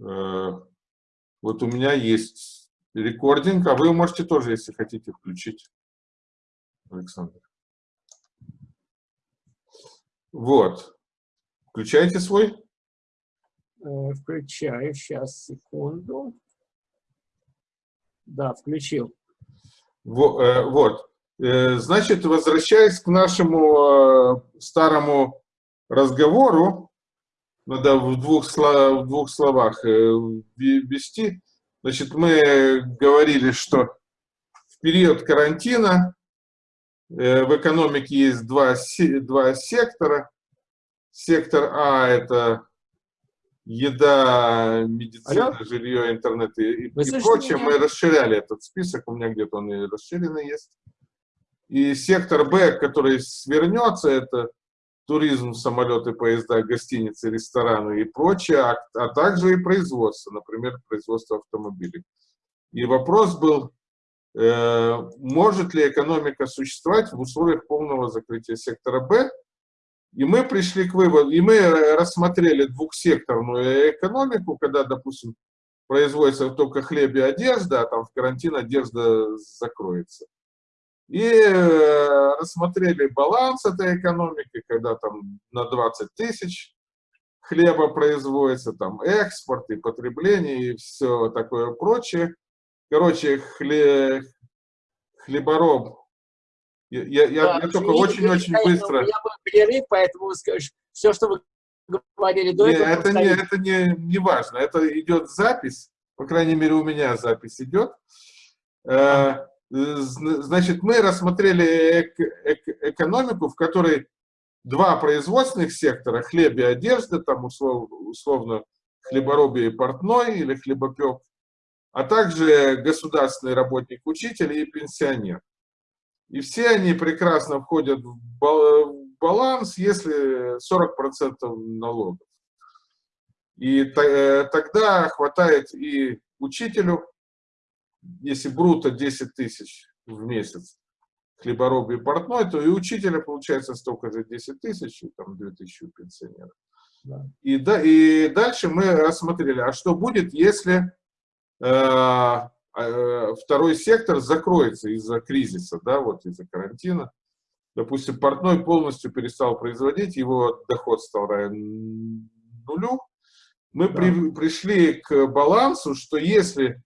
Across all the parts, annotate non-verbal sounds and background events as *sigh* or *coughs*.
Э, вот у меня есть рекординг, а вы можете тоже, если хотите, включить, Александр. Вот. Включайте свой. Э, включаю. Сейчас, секунду. Да, включил. Вот. Э, значит, возвращаясь к нашему старому разговору, надо в двух, в двух словах ввести. Значит, мы говорили, что в период карантина э, в экономике есть два, два сектора. Сектор А – это еда, медицина, Алло? жилье, интернет и, и прочее. Меня? Мы расширяли этот список, у меня где-то он и расширенный есть. И сектор Б, который свернется, это туризм, самолеты, поезда, гостиницы, рестораны и прочее, а, а также и производство, например, производство автомобилей. И вопрос был, э, может ли экономика существовать в условиях полного закрытия сектора Б, и мы пришли к выводу, и мы рассмотрели двухсекторную экономику, когда, допустим, производится только хлеб и одежда, а там в карантин одежда закроется и э, рассмотрели баланс этой экономики, когда там на 20 тысяч хлеба производится, там экспорт и потребление и все такое прочее. Короче, хле, хлебороб. Я, я, да, я только очень-очень быстро... Меня был перерыв, поэтому все, что вы говорили до этого... Это, не, это не, не важно, это идет запись, по крайней мере у меня запись идет. Э, Значит, мы рассмотрели эк эк экономику, в которой два производственных сектора, хлеб и одежда, там услов условно хлеборобие и портной или хлебопек, а также государственный работник, учитель и пенсионер. И все они прекрасно входят в баланс, если 40% налогов. И э, тогда хватает и учителю, если бруто 10 тысяч в месяц хлебороб и портной, то и учителя получается столько же 10 тысяч, там 2 тысячи у пенсионеров. Да. И, да, и дальше мы рассмотрели, а что будет, если э, э, второй сектор закроется из-за кризиса, да, вот из-за карантина. Допустим, портной полностью перестал производить, его доход стал равен нулю. Мы да. при, пришли к балансу, что если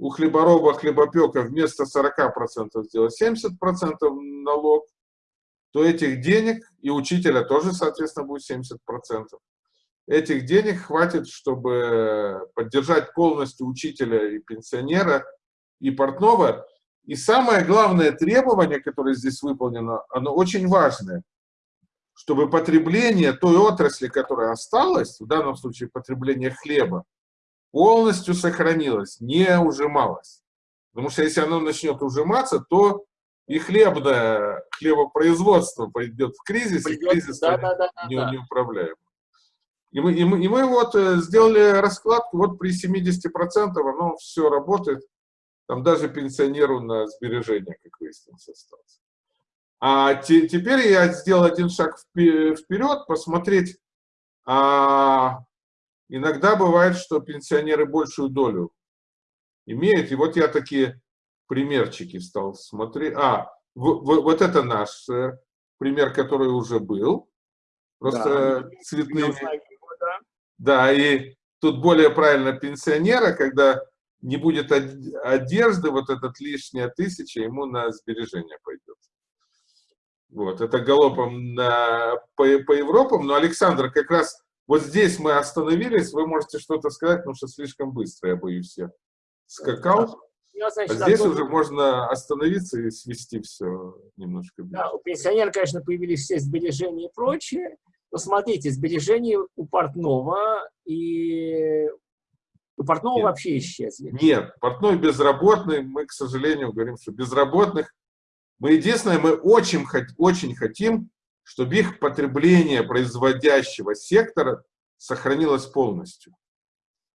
у хлебороба, хлебопека вместо 40% сделать 70% налог, то этих денег, и учителя тоже, соответственно, будет 70%, этих денег хватит, чтобы поддержать полностью учителя и пенсионера, и портного. И самое главное требование, которое здесь выполнено, оно очень важное, чтобы потребление той отрасли, которая осталась, в данном случае потребление хлеба, полностью сохранилось, не ужималось. Потому что если оно начнет ужиматься, то и хлебное хлебопроизводство пойдет в кризис, Придет, и кризис да, да, да, не, да. неуправляем. И мы, и, мы, и мы вот э, сделали раскладку, вот при 70% оно все работает, там даже пенсионеру на сбережения, как выяснилось, остался. А те, теперь я сделал один шаг вперед, посмотреть, а, Иногда бывает, что пенсионеры большую долю имеют. И вот я такие примерчики стал смотреть. А, в, в, вот это наш э, пример, который уже был. Просто да, цветными. Да. да, и тут более правильно пенсионера, когда не будет одежды, вот этот лишняя тысяча ему на сбережение пойдет. Вот, это галопом на, по, по Европам, но Александр как раз вот здесь мы остановились, вы можете что-то сказать, потому что слишком быстро, я боюсь, я скакал. Я, значит, а здесь уже можно остановиться и свести все немножко. Да, у пенсионера, конечно, появились все сбережения и прочее. Но смотрите, сбережения у портного и у портного нет, вообще исчезли. Нет, портной безработный, мы, к сожалению, говорим, что безработных. Мы единственное, мы очень, очень хотим, чтобы их потребление производящего сектора сохранилось полностью.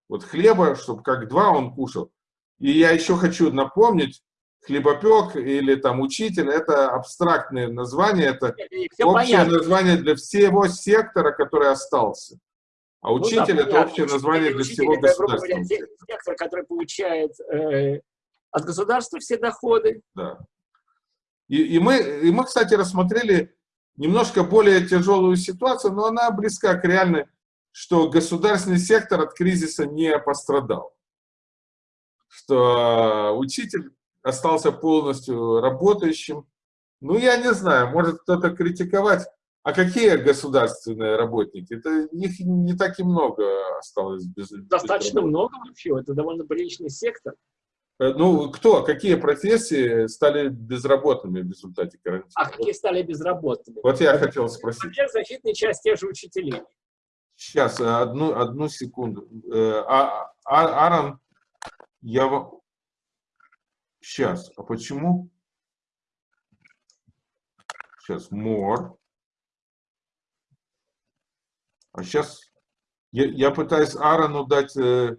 Вот хлеба, чтобы как два он кушал. И я еще хочу напомнить, хлебопек или там учитель, это абстрактное название, это Все общее понятно. название для всего сектора, который остался. А учитель ну, да, это общее название для всего государства. Сектор, который получает э, от государства все доходы. Да. И, и, мы, и мы, кстати, рассмотрели немножко более тяжелую ситуацию, но она близка к реальной, что государственный сектор от кризиса не пострадал. Что учитель остался полностью работающим. Ну, я не знаю, может кто-то критиковать. А какие государственные работники? Это их не так и много осталось без Достаточно без много вообще, это довольно приличный сектор. Э, ну, кто, какие профессии стали безработными в результате карантина? А какие стали безработными? Вот я хотел спросить. Например, защитная часть тех же учителей. Сейчас, э, одну, одну секунду. Э, а, а, Аарон, я вам... Сейчас, а почему? Сейчас, more. А сейчас я, я пытаюсь Аарону дать э,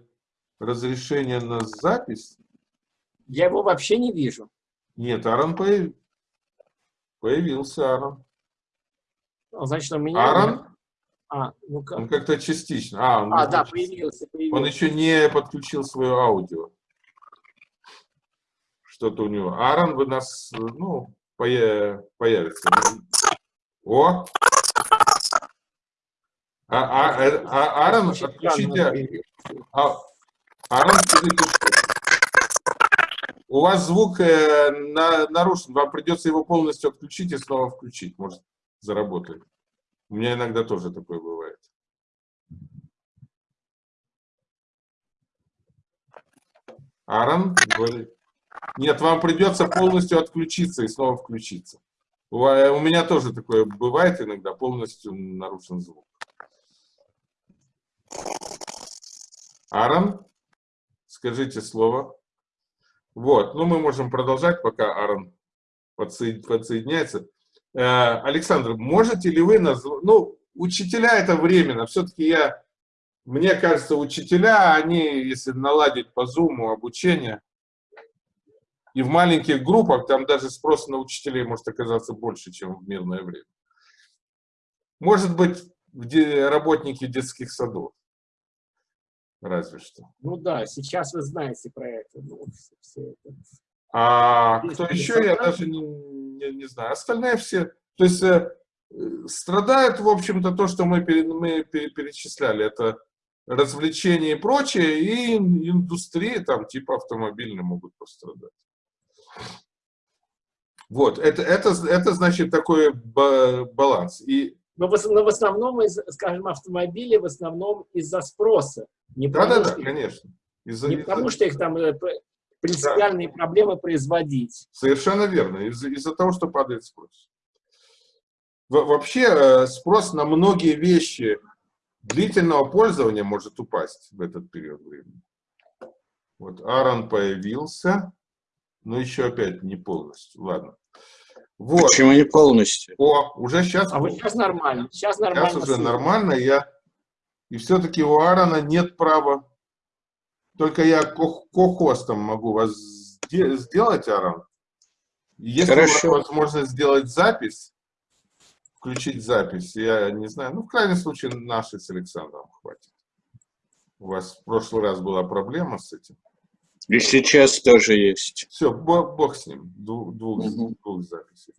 разрешение на запись. Я его вообще не вижу. Нет, Аарон появ... появился, Аарон. Ну, значит, у меня... Аарон? А, ну как? Он как-то частично. А, он а да, появился, появился. Он еще не подключил свое аудио. Что-то у него. Аарон, вы нас, ну, появится. О! А, а, а, а Аарон, отключите. А, Аарон, у вас звук э, на, нарушен, вам придется его полностью отключить и снова включить, может, заработает. У меня иногда тоже такое бывает. Аарон говорит. Нет, вам придется полностью отключиться и снова включиться. У, у меня тоже такое бывает иногда, полностью нарушен звук. Аарон, скажите слово. Вот, ну мы можем продолжать, пока Аарон подсоединяется. Э, Александр, можете ли вы назвать, ну, учителя это временно, все-таки я, мне кажется, учителя, они, если наладить по зуму обучение, и в маленьких группах, там даже спрос на учителей может оказаться больше, чем в мирное время. Может быть, работники детских садов разве что. Ну да, сейчас вы знаете про это. Ну, все это. А Есть кто еще, я даже не, не, не знаю. Остальные все, то есть э, страдают, в общем-то, то, что мы, пере, мы перечисляли. Это развлечения и прочее, и индустрии, там, типа автомобильные, могут пострадать. Вот, это, это, это значит такой баланс. И но в, но в основном, из, скажем, автомобили в основном из-за спроса. Не да, да, да, конечно. Из не из потому, что их там э, принципиальные да. проблемы производить. Совершенно верно. Из-за из того, что падает спрос. Вообще э, спрос на многие вещи длительного пользования может упасть в этот период времени. Вот Аарон появился, но еще опять не полностью. Ладно. Вот. Почему не полностью? О, уже сейчас. А вот сейчас нормально. Сейчас нормально. Сейчас уже нормально. Я... И все-таки у Аарона нет права. Только я ко-хостом могу вас сделать, Аарон. Если Хорошо. у вас возможность сделать запись, включить запись, я не знаю, ну, в крайнем случае, нашей с Александром хватит. У вас в прошлый раз была проблема с этим. И сейчас тоже есть. Все, бог, бог с ним. Двух, двух, угу. двух записей.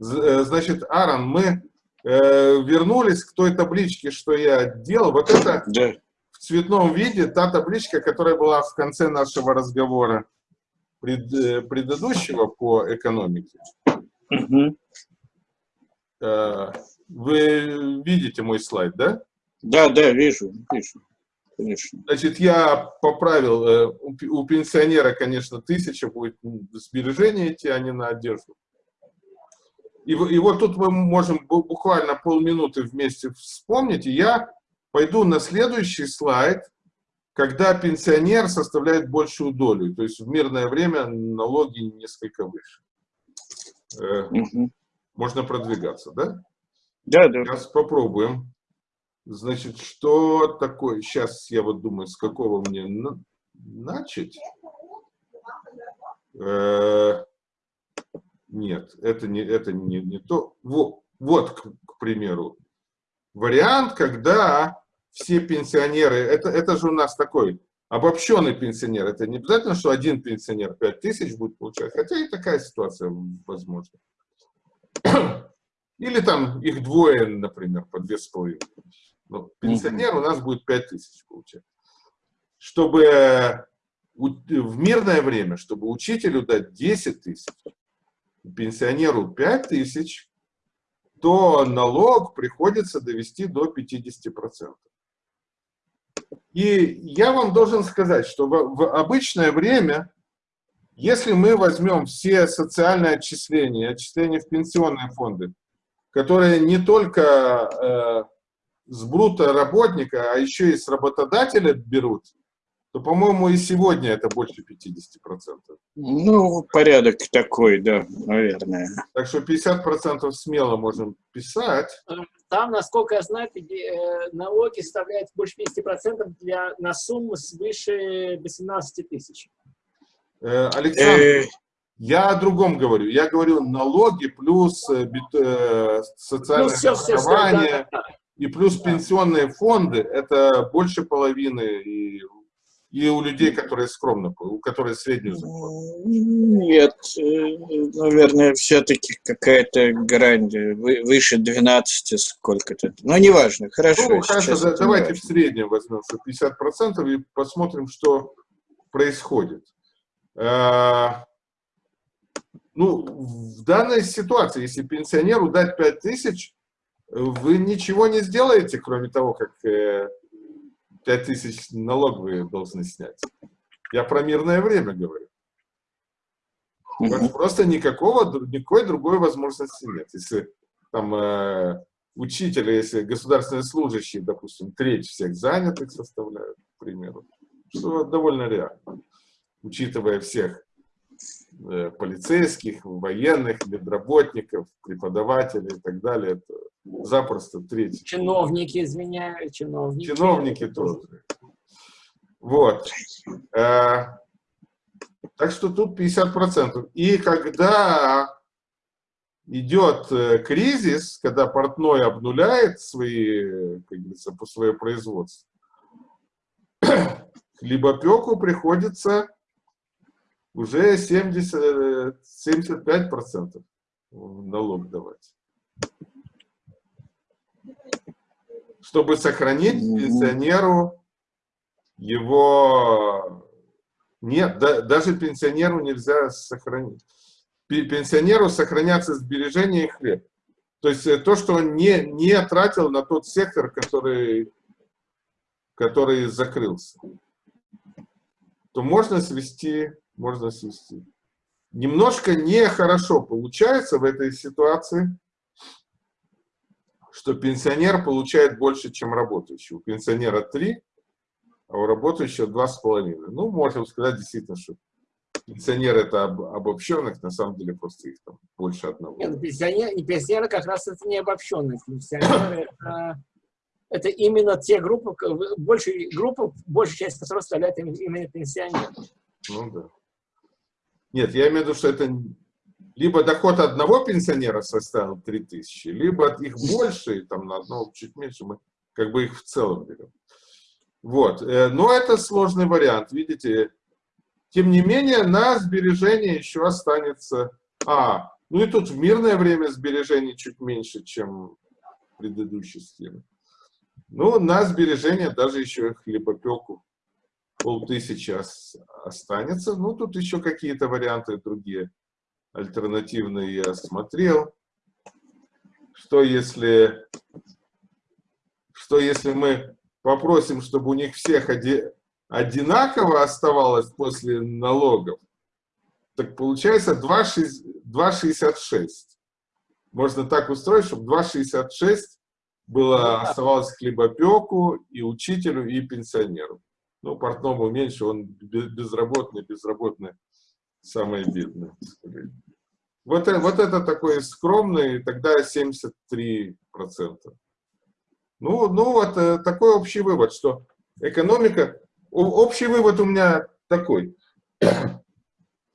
Э, значит, Аарон, мы э, вернулись к той табличке, что я делал. Вот это да. В цветном виде та табличка, которая была в конце нашего разговора пред, э, предыдущего по экономике. Угу. Э, вы видите мой слайд, да? Да, да, вижу, вижу конечно. Значит, я поправил, э, у пенсионера, конечно, тысяча будет сбережения идти, а не на одежду. И, и вот тут мы можем буквально полминуты вместе вспомнить, и я пойду на следующий слайд, когда пенсионер составляет большую долю, то есть в мирное время налоги несколько выше. Угу. Можно продвигаться, да? Да, да. Сейчас попробуем. Значит, что такое? Сейчас я вот думаю, с какого мне на... начать. Э нет, это не, это не, не то. Вот, вот к, к примеру, вариант, когда все пенсионеры, это, это же у нас такой обобщенный пенсионер, это не обязательно, что один пенсионер 5 тысяч будет получать, хотя и такая ситуация возможна. Или там их двое, например, по две с половиной. Ну, пенсионер у нас будет 5 тысяч получать. Чтобы в мирное время, чтобы учителю дать 10 тысяч, пенсионеру 5 тысяч, то налог приходится довести до 50%. И я вам должен сказать, что в, в обычное время, если мы возьмем все социальные отчисления, отчисления в пенсионные фонды, которые не только э, с брута работника, а еще и с работодателя берут, то, по-моему, и сегодня это больше 50%. Ну, порядок такой, да, наверное. Так что 50% смело можем писать. Там, насколько я знаю, э, налоги составляют больше 50% для, на сумму свыше 18 тысяч. Э, Александр, э, я о другом говорю. Я говорю налоги плюс социальное плюс страхование все, все, да, да. и плюс да. пенсионные фонды. Это больше половины и и у людей, которые скромно, у которых среднюю зарплату? Нет, э, наверное, все-таки какая-то грань выше 12 сколько-то. Но неважно, хорошо. Ну, хорошо, да, давайте в среднем возьмем, что 50% и посмотрим, что происходит. А, ну, в данной ситуации, если пенсионеру дать 5 тысяч, вы ничего не сделаете, кроме того, как э, 5 тысяч налоговые должны снять. Я про мирное время говорю. Просто никакого, никакой другой возможности нет. Если там э, учителя, если государственные служащие, допустим, треть всех занятых составляют, к примеру, что довольно реально, учитывая всех э, полицейских, военных, медработников, преподавателей и так далее, это запросто треть. Чиновники, извиняюсь, чиновники. Чиновники тоже. Вот. Э, так что тут 50%. И когда идет э, кризис, когда портной обнуляет свои, как говорится, свое производство, *coughs* хлебопеку приходится уже 70, 75% налог давать. Чтобы сохранить пенсионеру его... Нет, да, даже пенсионеру нельзя сохранить. Пенсионеру сохранятся сбережения и хлеб. То есть э, то, что он не, не тратил на тот сектор, который, который закрылся, то можно свести, можно свести. Немножко нехорошо получается в этой ситуации, что пенсионер получает больше, чем работающий. У пенсионера 3, а у работающего 2,5. Ну, можем сказать действительно, что пенсионеры это об, обобщенных, на самом деле просто их там больше одного. Нет, пенсионеры, пенсионеры как раз это не обобщенные. Пенсионеры это, это именно те группы, больше группа, большая часть которых составляет именно пенсионеры. Ну да. Нет, я имею в виду, что это либо доход одного пенсионера составил 3000, либо их больше, там на одного чуть меньше, мы как бы их в целом берем. Вот. Э, но это сложный вариант, видите. Тем не менее, на сбережение еще останется... А, ну и тут в мирное время сбережений чуть меньше, чем в предыдущей. Ну, на сбережение даже еще хлебопеку полтысячи останется. Ну, тут еще какие-то варианты другие альтернативные я смотрел. Что если, что если мы попросим, чтобы у них всех оди, одинаково оставалось после налогов, так получается 2,66. Можно так устроить, чтобы 2,66 было, оставалось хлебопеку и учителю, и пенсионеру. Ну, портному меньше, он безработный, безработный самое бедное. Вот, э, вот это такой скромный, тогда 73%. Ну, ну вот э, такой общий вывод, что экономика... Общий вывод у меня такой. *coughs*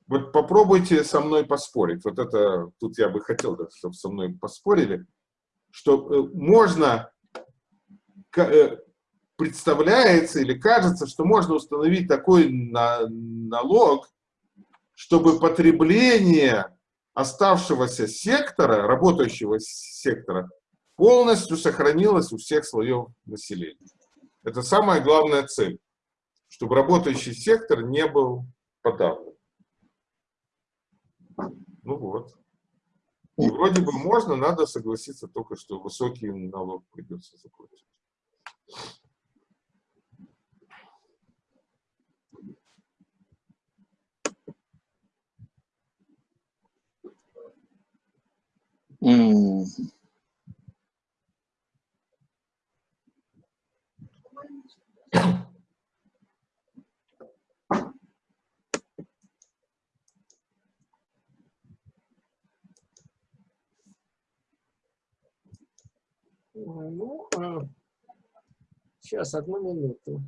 Вот попробуйте со мной поспорить. Вот это, тут я бы хотел, чтобы со мной поспорили, что э, можно представляется или кажется, что можно установить такой на, налог, чтобы потребление оставшегося сектора, работающего сектора, полностью сохранилось у всех слоев населения. Это самая главная цель, чтобы работающий сектор не был подавлен. Ну вот. И вроде бы можно, надо согласиться только, что высокий налог придется заплатить. М. Ну, а, сейчас, одну минуту.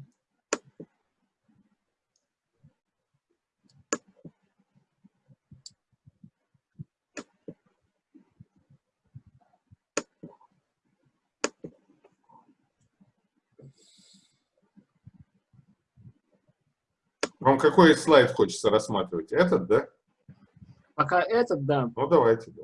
Вам какой слайд хочется рассматривать? Этот, да? Пока этот, да. Ну, давайте, да.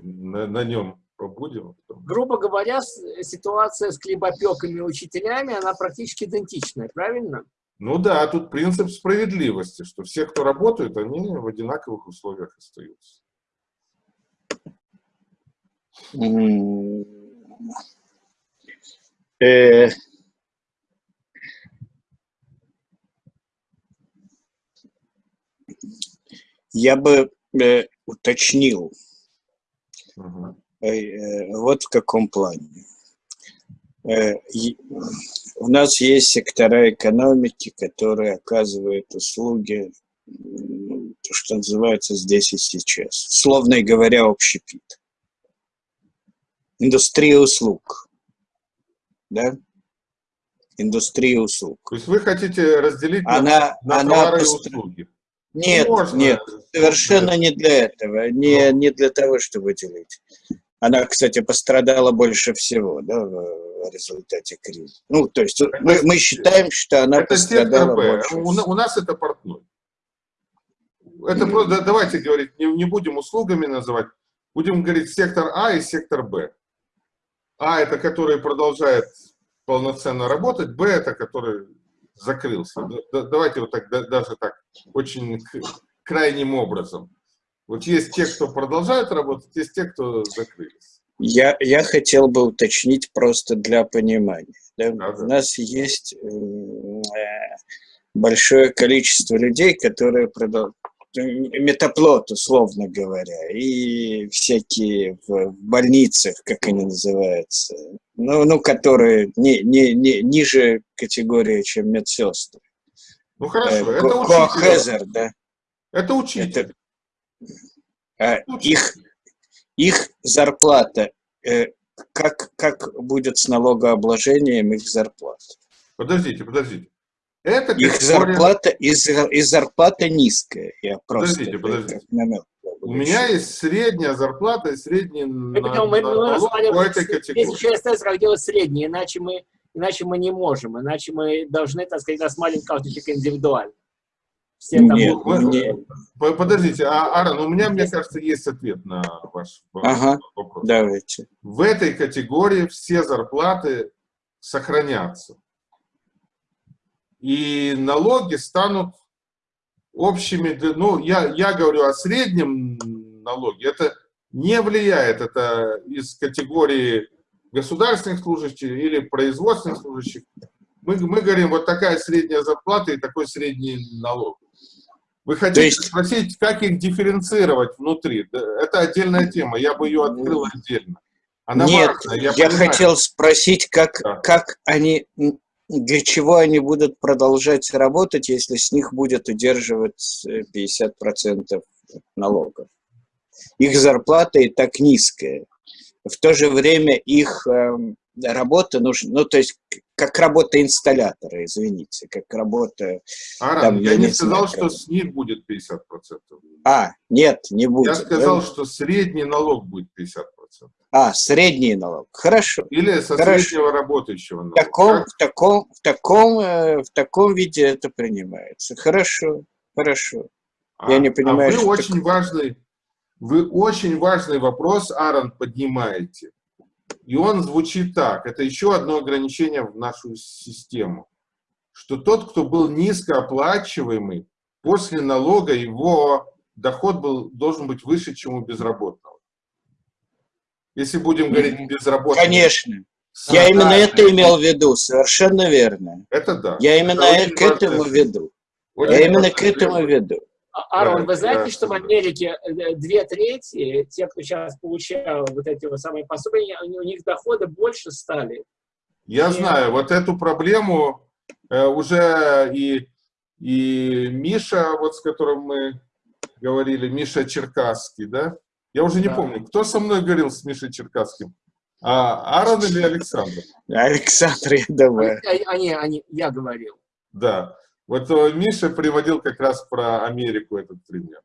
На, на нем побудем. Грубо говоря, ситуация с хлебопеками и учителями, она практически идентичная, правильно? Ну да, тут принцип справедливости, что все, кто работают, они в одинаковых условиях остаются. М. Э, Я бы э, уточнил, э, э, вот в каком плане. Э, У нас есть сектора экономики, которые оказывают услуги, то, что называется здесь и сейчас. Словно говоря, общепит. Индустрия услуг. Да? Индустрия услуг. То есть вы хотите разделить на, Она, на она товары и услуги? Нет, Можно. нет, совершенно не для этого, не, Ну. не для того, чтобы делить. Она, кстати, пострадала больше всего, да, в результате кризиса. Ну, то есть мы, мы считаем, что она Это сектор пострадала больше У, у нас это портной. Это просто, да, давайте говорить, не, не будем услугами называть, будем говорить сектор А и сектор Б. А это который продолжает полноценно работать, Б это который закрылся. Да- да- давайте вот так, да- даже так, очень крайним образом. Вот есть те, кто продолжают работать, есть те, кто закрылись. Я, я хотел бы уточнить просто для понимания. да. Да, да. У нас есть м, э, большое количество людей, которые метаплот, условно говоря, и всякие в, больницах, как они называются, ну, ну которые не, не, не, ниже категории, чем медсестры. Ну Э, хорошо, это ко- учитель. да. Это учитель. А, их, их зарплата, э, как, как будет с налогообложением их зарплат? Подождите, подождите. Это Их категория- зарплата, зар- их зарплата низкая. Я просто Подождите, подождите. намек У меня есть средняя зарплата и средний на- потом- мы- мы налог по этой здесь категории. еще остается, как делать среднее, иначе мы, иначе мы не можем, иначе мы должны, так сказать, рассматривать каждый человек индивидуально. Все там Нет, будут- мне- По- Подождите, а, Аарон, у меня, мне кажется, есть ответ на ваш Ага. вопрос. Давайте. В этой категории все зарплаты сохранятся. И налоги станут общими. Ну, я, я говорю о среднем налоге. Это не влияет. Это из категории государственных служащих или производственных служащих. Мы, мы говорим, вот такая средняя зарплата и такой средний налог. Вы хотите есть- спросить, как их дифференцировать внутри? Это отдельная тема, я бы ее открыл отдельно. Она Нет, важная, я, понимаю. хотел спросить, как, Да. как они, для чего они будут продолжать работать, если с них будет удерживать э, 50% налогов. Их зарплата и так низкая. В то же время их эм, работа нужна, ну, то есть как работа инсталлятора, извините, как работа... Аран, там, я я не не сказал, знаю, что с них будет 50%. А, нет, не будет. Я сказал, да? что средний налог будет 50%. А, средний налог. Хорошо. Или со Хорошо. среднего работающего В налога. таком, Как? в таком, в таком, э, в таком виде это принимается. Хорошо, хорошо. Я не понимаю, а вы очень важный, вы очень важный вопрос, Аарон, поднимаете. И он звучит так. Это еще одно ограничение в нашу систему. Что тот, кто был низкооплачиваемый, после налога его доход был, должен быть выше, чем у безработного. Если будем говорить безработный. Конечно. Я именно это имел в виду, совершенно верно. Это да. Я именно Это к этому важная веду. Очень Я именно к этому тема. веду. А, Арон, вы знаете, да, что в. Америке э, две трети, те, кто сейчас получал вот эти вот самые пособия, у них доходы больше стали. Я И- знаю, вот эту проблему э, уже и, и Миша, вот с которым мы говорили, Миша Черкасский, да? Я уже не Да. помню, кто со мной говорил с Мишей Черкасским? А, Аарон или Александр? Александр, я думаю. Они, они, они- я говорил. Да. Вот э, Миша приводил как раз про Америку этот пример.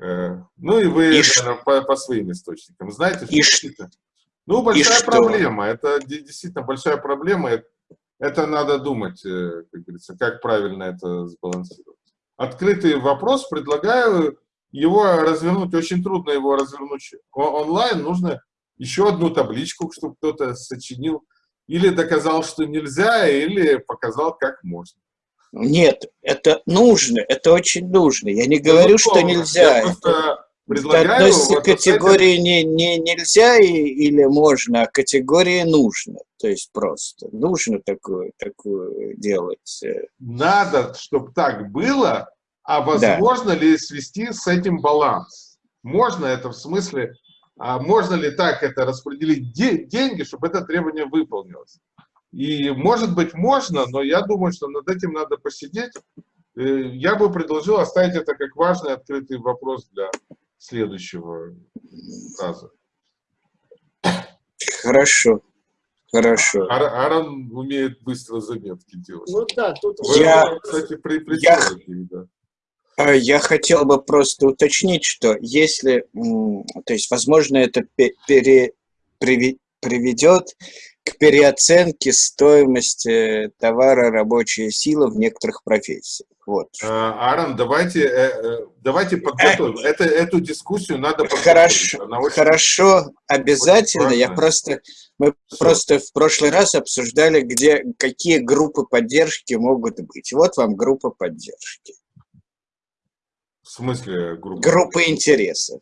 Э, Ну и вы, И наверное, по, по своим источникам знаете, что И действительно- Ну, большая что? проблема. Это де- действительно большая проблема. Это- Это надо думать, э, как говорится, как правильно это сбалансировать. Открытый вопрос, предлагаю его развернуть. Очень трудно его развернуть онлайн. Нужно еще одну табличку, чтобы кто-то сочинил. Или доказал, что нельзя, или показал, как можно. Нет, это нужно, это очень нужно. Я не говорю, что Безусловно. нельзя. Это предлагаю... относится к категории не, не, нельзя и- или можно, а категории нужно. То есть просто нужно такое, такое делать. э. Надо, чтобы так было, а возможно ли свести с этим баланс? Можно это в смысле, а можно ли так это распределить де- деньги, чтобы это требование выполнилось? И может быть можно, но я думаю, что над этим надо посидеть. Э, Я бы предложил оставить это как важный открытый вопрос для следующего раза. Хорошо, хорошо. Ар- Аарон умеет быстро заметки делать. Ну да, тут... Вы, Я- кстати, при, при я- да. А Я хотел бы просто уточнить, что если, то есть, возможно, это пе- пере- приви- приведет к переоценке стоимости товара рабочая сила в некоторых профессиях. Вот. А, Аарон, давайте, э, э, давайте подготовим. Это, эту дискуссию надо. Хорошо, очень- хорошо, обязательно. Я важно. просто, мы Всё. просто в прошлый раз обсуждали, где какие группы поддержки могут быть. Вот вам группа поддержки. В смысле группа? группы интересов.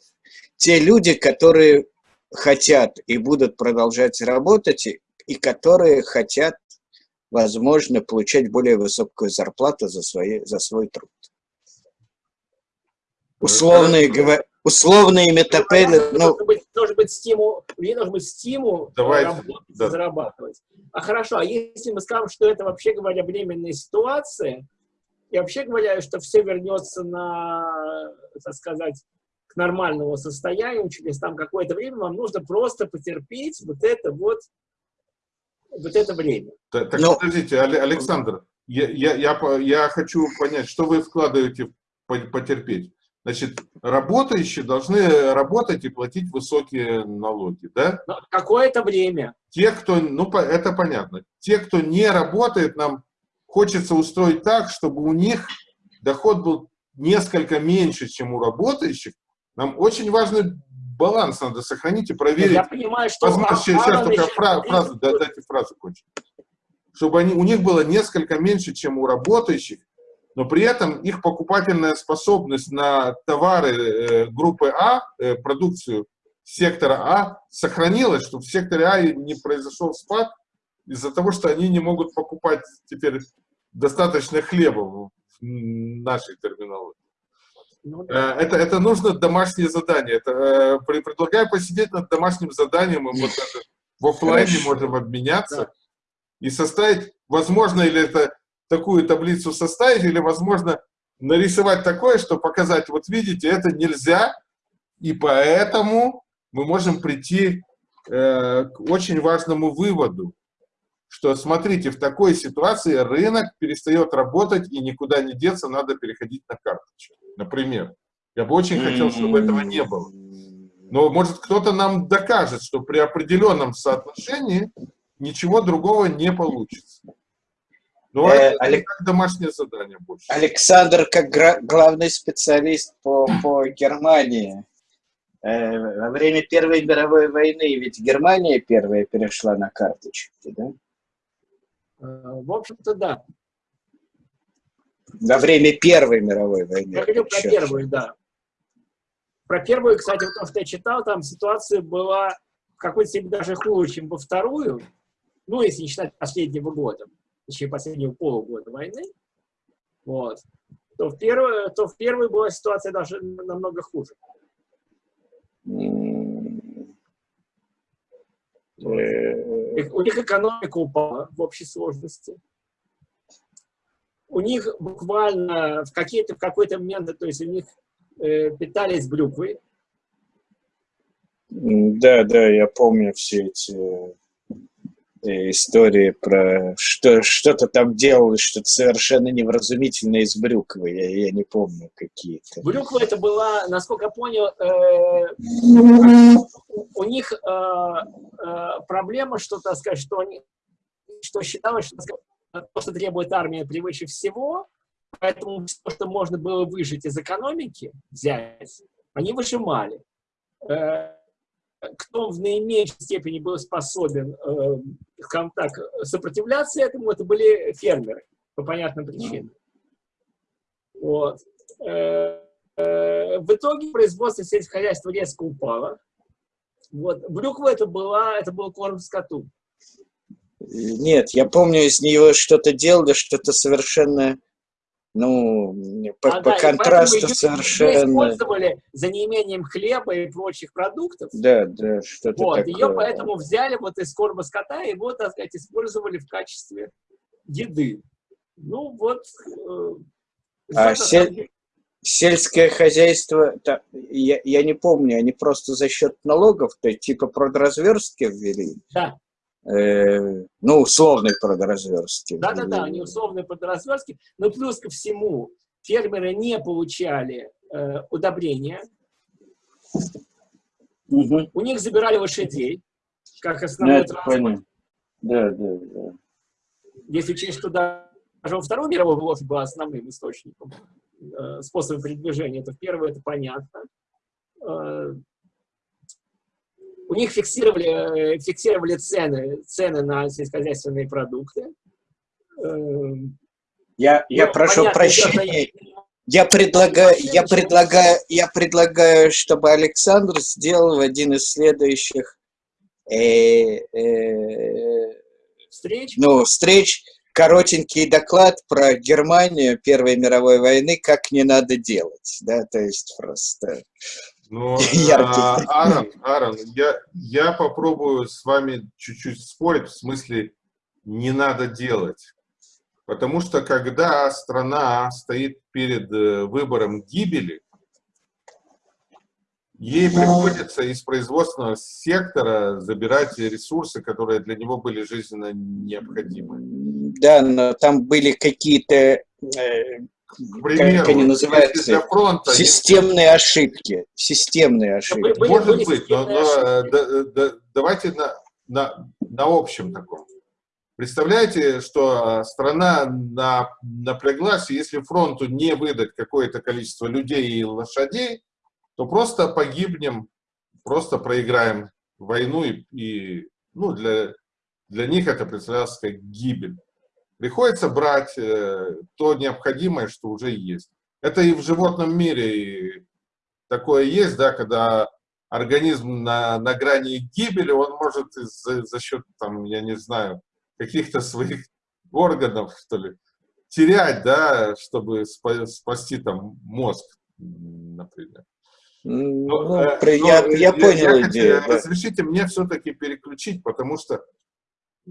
Те люди, которые хотят и будут продолжать работать, и, и которые хотят, возможно, получать более высокую зарплату за, свои, за свой труд. Условные, говоря, условные метапели, ну, должен, быть, должен быть стимул, людей должен быть стимул Давайте, работать, да. зарабатывать. А хорошо, а если мы скажем, что это вообще говоря временная ситуация, и вообще говоря, что все вернется на, так сказать, к нормальному состоянию через там какое-то время, вам нужно просто потерпеть вот это вот, вот это время. Та- Так, Но- подождите, Але- Александр, я, я, я, я хочу понять, что вы вкладываете в по- потерпеть. Значит, работающие должны работать и платить высокие налоги, да? Но какое-то время. Те, кто, ну, это понятно. Те, кто не работает, нам хочется устроить так, чтобы у них доход был несколько меньше, чем у работающих. Нам очень важный баланс надо сохранить и проверить. Я понимаю, что... Возможно, сейчас Аарон только еще фра- фразу, да, дайте фразу кончить. Чтобы они, у них было несколько меньше, чем у работающих, но при этом их покупательная способность на товары э, группы А, э, продукцию сектора А, сохранилась, чтобы в секторе А не произошел спад из-за того, что они не могут покупать теперь достаточно хлеба в нашей терминологии. Ну да. Э, Это, это нужно домашнее задание. Это, э, предлагаю посидеть над домашним заданием, мы вот даже в офлайне можем обменяться Да. и составить, возможно, или это такую таблицу составить, или, возможно, нарисовать такое, что показать, вот видите, это нельзя, и поэтому мы можем прийти э, к очень важному выводу, что, смотрите, в такой ситуации рынок перестает работать и никуда не деться, надо переходить на карточку, например. Я бы очень хотел, чтобы этого не было. Но может кто-то нам докажет, что при определенном соотношении ничего другого не получится. Но э, это Алек... как домашнее задание больше. Александр, как главный специалист по, по Германии, э, во время Первой мировой войны ведь Германия первая перешла на карточки, да? Э, в общем-то, да. Во время Первой мировой войны. Я говорю про первую, да. Про первую, кстати, то, что я читал, там ситуация была в какой-то степени даже хуже, чем во вторую. Ну, если не считать последнего года, точнее, последнего полугода войны. Вот. То в первую, то в первую была ситуация даже намного хуже. У них экономика упала в общей сложности. У них буквально в, какие-то, в какой-то момент, то есть у них э, питались брюквой. Да, да, я помню все эти э, истории про что что-то там делалось, что-то совершенно невразумительное из брюквы. Я, я не помню какие-то. Брюква это была, насколько я понял, э, у них э, э, проблема, что, так сказать, что они что считалось, что то, что требует армия превыше всего, Поэтому все, что можно было выжить из экономики, взять, они выжимали. Э, кто в наименьшей степени был способен, э, скажем так, сопротивляться этому, это были фермеры, по понятным причинам. Вот. Э, в итоге производство сельского хозяйства резко упало. Вот. Брюква это, была, это был корм скоту. Нет, я помню, из нее что-то делали, что-то совершенно ну, по, а, по да, контрасту совершенно... Ее использовали за неимением хлеба и прочих продуктов. Да, да, что-то вот, такое. Ее поэтому взяли вот из корма скота и вот, так сказать, использовали в качестве еды. Ну, вот... Э, а сель... сельское хозяйство, да, я, я не помню, они просто за счет налогов, то есть типа продразверстки ввели? Да. Э, ну, условной продразверстки. Да-да-да, они условные продразверстки, но плюс ко всему фермеры не получали э, удобрения, угу. у них забирали лошадей, как основной Нет, транспорт. Да, да, да. Если учесть, что даже во Второй мировой войне был основным источником э, способа передвижения, то в первой это понятно. Э, у них фиксировали, э, фиксировали цены, цены на сельскохозяйственные продукты. Эм, я, я ну, прошу понятно, прощения. Я предлагаю, я предлагаю, я предлагаю, чтобы Александр сделал один из следующих э, э, встреч. Ну, встреч коротенький доклад про Германию Первой мировой войны, как не надо делать, да, то есть просто *laughs* но, а, Аарон, Аарон, я, я попробую с вами чуть-чуть спорить, в смысле, не надо делать. Потому что когда страна стоит перед э, выбором гибели, ей приходится из производственного сектора забирать ресурсы, которые для него были жизненно необходимы. Да, но там были какие-то э, к примеру, как они называются, для фронта, системные ошибки. Системные ошибки. Были, Может были быть, но, но э, да, да, давайте на, на, на общем таком. Представляете, что страна на, напряглась, и если фронту не выдать какое-то количество людей и лошадей, то просто погибнем, просто проиграем войну, и, и ну, для, для них это представлялось как гибель. Приходится брать э, то необходимое, что уже есть. Это и в животном мире такое есть, да, когда организм на, на грани гибели, он может за, за счет, там, я не знаю, каких-то своих *laughs* органов, что ли, терять, да, чтобы спасти там мозг, например. Ну, но, э, я, но, я, я понял я, идею. Да. Разрешите мне все-таки переключить, потому что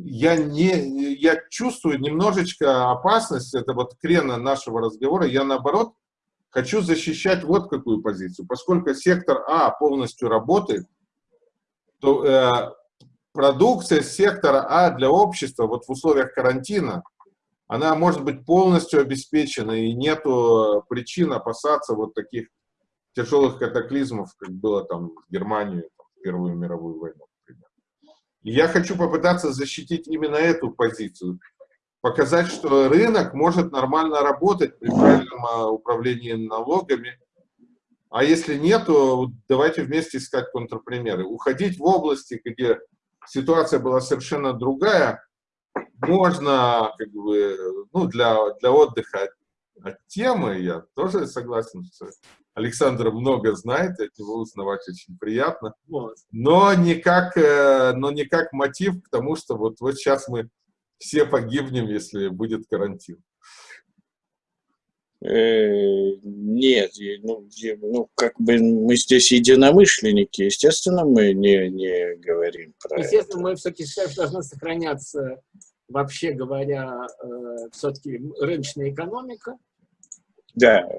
я, не, я чувствую немножечко опасность, это вот крена нашего разговора, я наоборот хочу защищать вот какую позицию. Поскольку сектор А полностью работает, то э, продукция сектора А для общества вот в условиях карантина, она может быть полностью обеспечена, и нету причин опасаться вот таких тяжелых катаклизмов, как было там в Германии в Первую мировую войну. Я хочу попытаться защитить именно эту позицию, показать, что рынок может нормально работать при правильном а, управлении налогами, а если нет, то давайте вместе искать контрпримеры. Уходить в области, где ситуация была совершенно другая, можно как бы, ну, для, для отдыха от, от темы, я тоже согласен, что Александр много знает, от него узнавать очень приятно, но не как, э, но не как мотив к тому, что вот, вот сейчас мы все погибнем, если будет карантин. Э, нет, ну, ну, как бы мы здесь единомышленники, естественно, мы не, не говорим про Естественно, это. мы все-таки считаем, что должна сохраняться, вообще говоря, э, все-таки рыночная экономика. Да,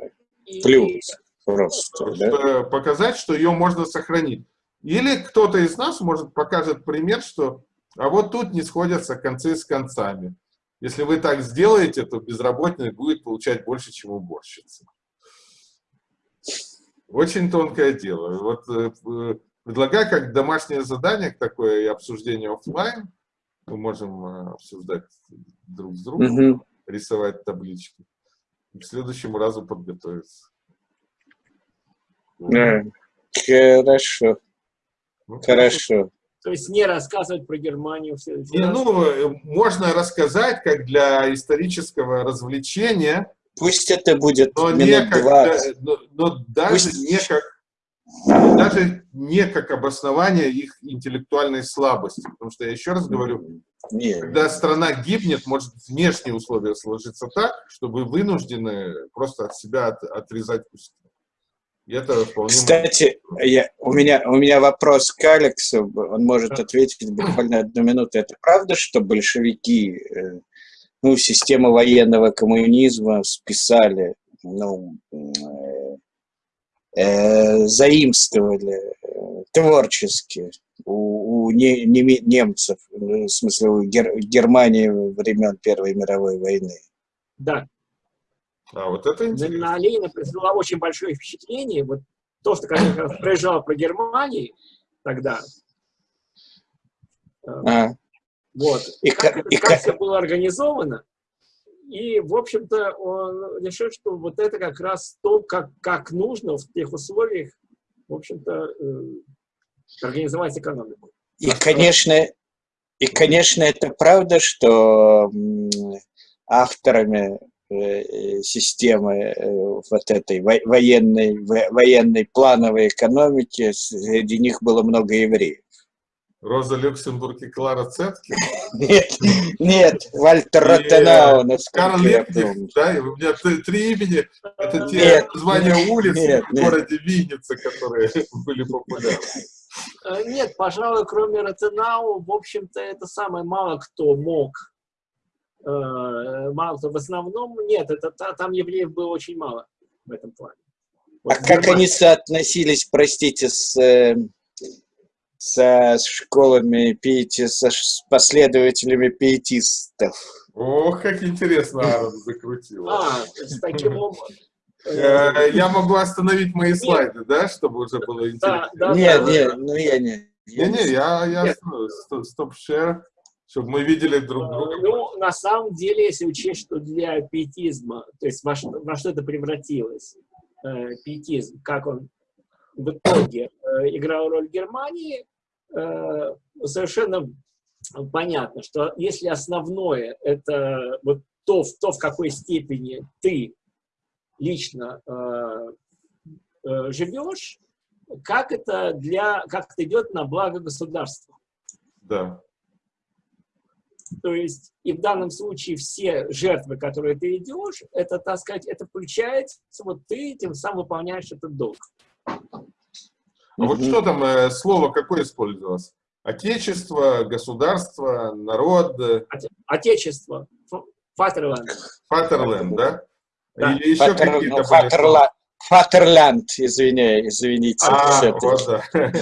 и, плюс просто. Да? Показать, что ее можно сохранить. Или кто-то из нас, может, покажет пример, что а вот тут не сходятся концы с концами. Если вы так сделаете, то безработный будет получать больше, чем уборщица. Очень тонкое дело. Вот э, предлагаю как домашнее задание такое и обсуждение офлайн. Мы можем э, обсуждать друг с другом, угу. рисовать таблички. К следующему разу подготовиться. Хорошо. Ну, хорошо. То есть не рассказывать про Германию. Все, все не, ну, можно рассказать как для исторического развлечения. Пусть это будет но не как, да, но, но даже Пусть... не как даже не как обоснование их интеллектуальной слабости. Потому что я еще раз говорю, Нет. когда страна гибнет, может внешние условия сложиться так, чтобы вынуждены просто от себя от, отрезать куски это вполне Кстати, я, у, меня, у меня вопрос к Алексу, он может ответить буквально одну минуту. Это правда, что большевики э, ну, систему военного коммунизма списали, ну, э, э, заимствовали э, творчески у, у не, не, немцев, в смысле у Гер, Германии времен Первой мировой войны? Да, а, вот это интересно. На Ленина произвело очень большое впечатление. Вот то, что, конечно, *laughs* проезжал про Германию тогда. А. Вот. И как, как, и как все было организовано. И, в общем-то, он решил, что вот это как раз то, как, как нужно в тех условиях, в общем-то, э, организовать экономику. И, конечно, и, конечно, это правда, что авторами Э, системы э, вот этой военной, военной плановой экономики, среди них было много евреев. Роза Люксембург и Клара Цетки? Нет, нет, Вальтер Ротенау, Карл Лепнев, да, у меня три имени, это те названия улиц в городе Винница, которые *laughs* были популярны. Э, нет, пожалуй, кроме Ротенау, в общем-то, это самое мало кто мог Э, мало кто. В основном нет, это, там евреев было очень мало в этом плане. Вот а как они соотносились, простите, с, э, со школами пиети, со последователями пиетистов? Ох, как интересно Аарон *laughs* закрутил. А, с таким образом. Э, я могу остановить мои слайды, да, чтобы уже было интересно? Да, да, нет, нет, ну я не. Не-не, я, я стоп-шер чтобы мы видели друг э, друга. Ну, на самом деле, если учесть, что для пиетизма, то есть во что, во что это превратилось, э, пиетизм, как он в итоге э, играл роль Германии, э, совершенно понятно, что если основное это вот то, то в какой степени ты лично э, э, живешь, как это для, как это идет на благо государства. Да. То есть, и в данном случае все жертвы, которые ты идешь, это, так сказать, это включается, вот ты тем самым выполняешь этот долг. А вот что там, э, слово какое использовалось? Отечество, государство, народ? Отечество. Фатерленд. Фатерленд, да? Или еще какие-то ну, Фатерлянд, извини, извините. А, вот, да.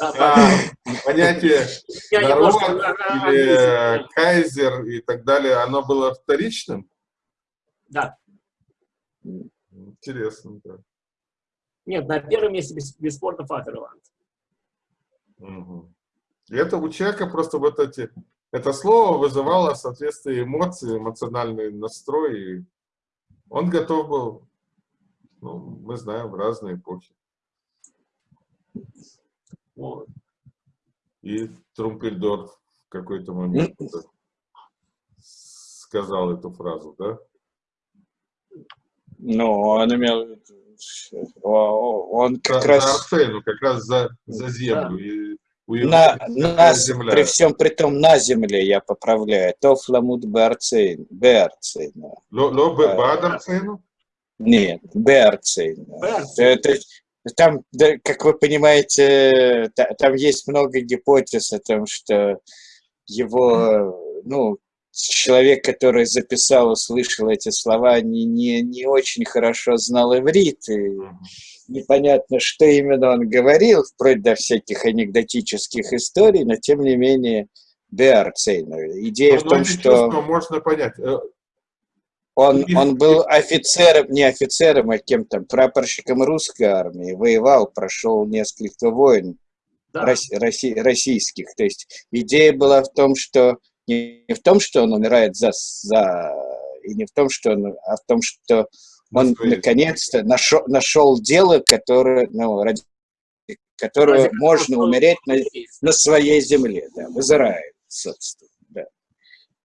а, понятие народ или кайзер и так далее, оно было вторичным? Да. Интересно, да. Нет, на первом месте бесспорно Фатерланд. Угу. И это у человека просто вот эти... Это слово вызывало соответствие эмоций, эмоциональный настрой. И он готов был, ну, мы знаем, в разные эпохи. Вот. И Трумпельдорф в какой-то момент сказал эту фразу, да? Ну, он имел он как за, раз... За Арсену, как раз за, за землю. Да. И на, на, земля. при всем при том на земле я поправляю. То фламут Беарцейн. Беарцейн. Ло Беарцейну? Нет, Беарцейн. Это, там, да, как вы понимаете, там есть много гипотез о том, что его, ну, человек, который записал, услышал эти слова, не, не, не очень хорошо знал иврит, и непонятно, что именно он говорил, вплоть до всяких анекдотических историй, но тем не менее, Беарцейн. Идея но, в том, что... Можно понять. Он, он был офицером, не офицером, а кем-то, прапорщиком русской армии, воевал, прошел несколько войн да. россий, российских. То есть идея была в том, что не в том, что он умирает за, за и не в том, что он, а в том, что он наконец-то нашел, нашел дело, которое, ну, ради которого можно умереть на, на своей земле, да, в Израиле, собственно.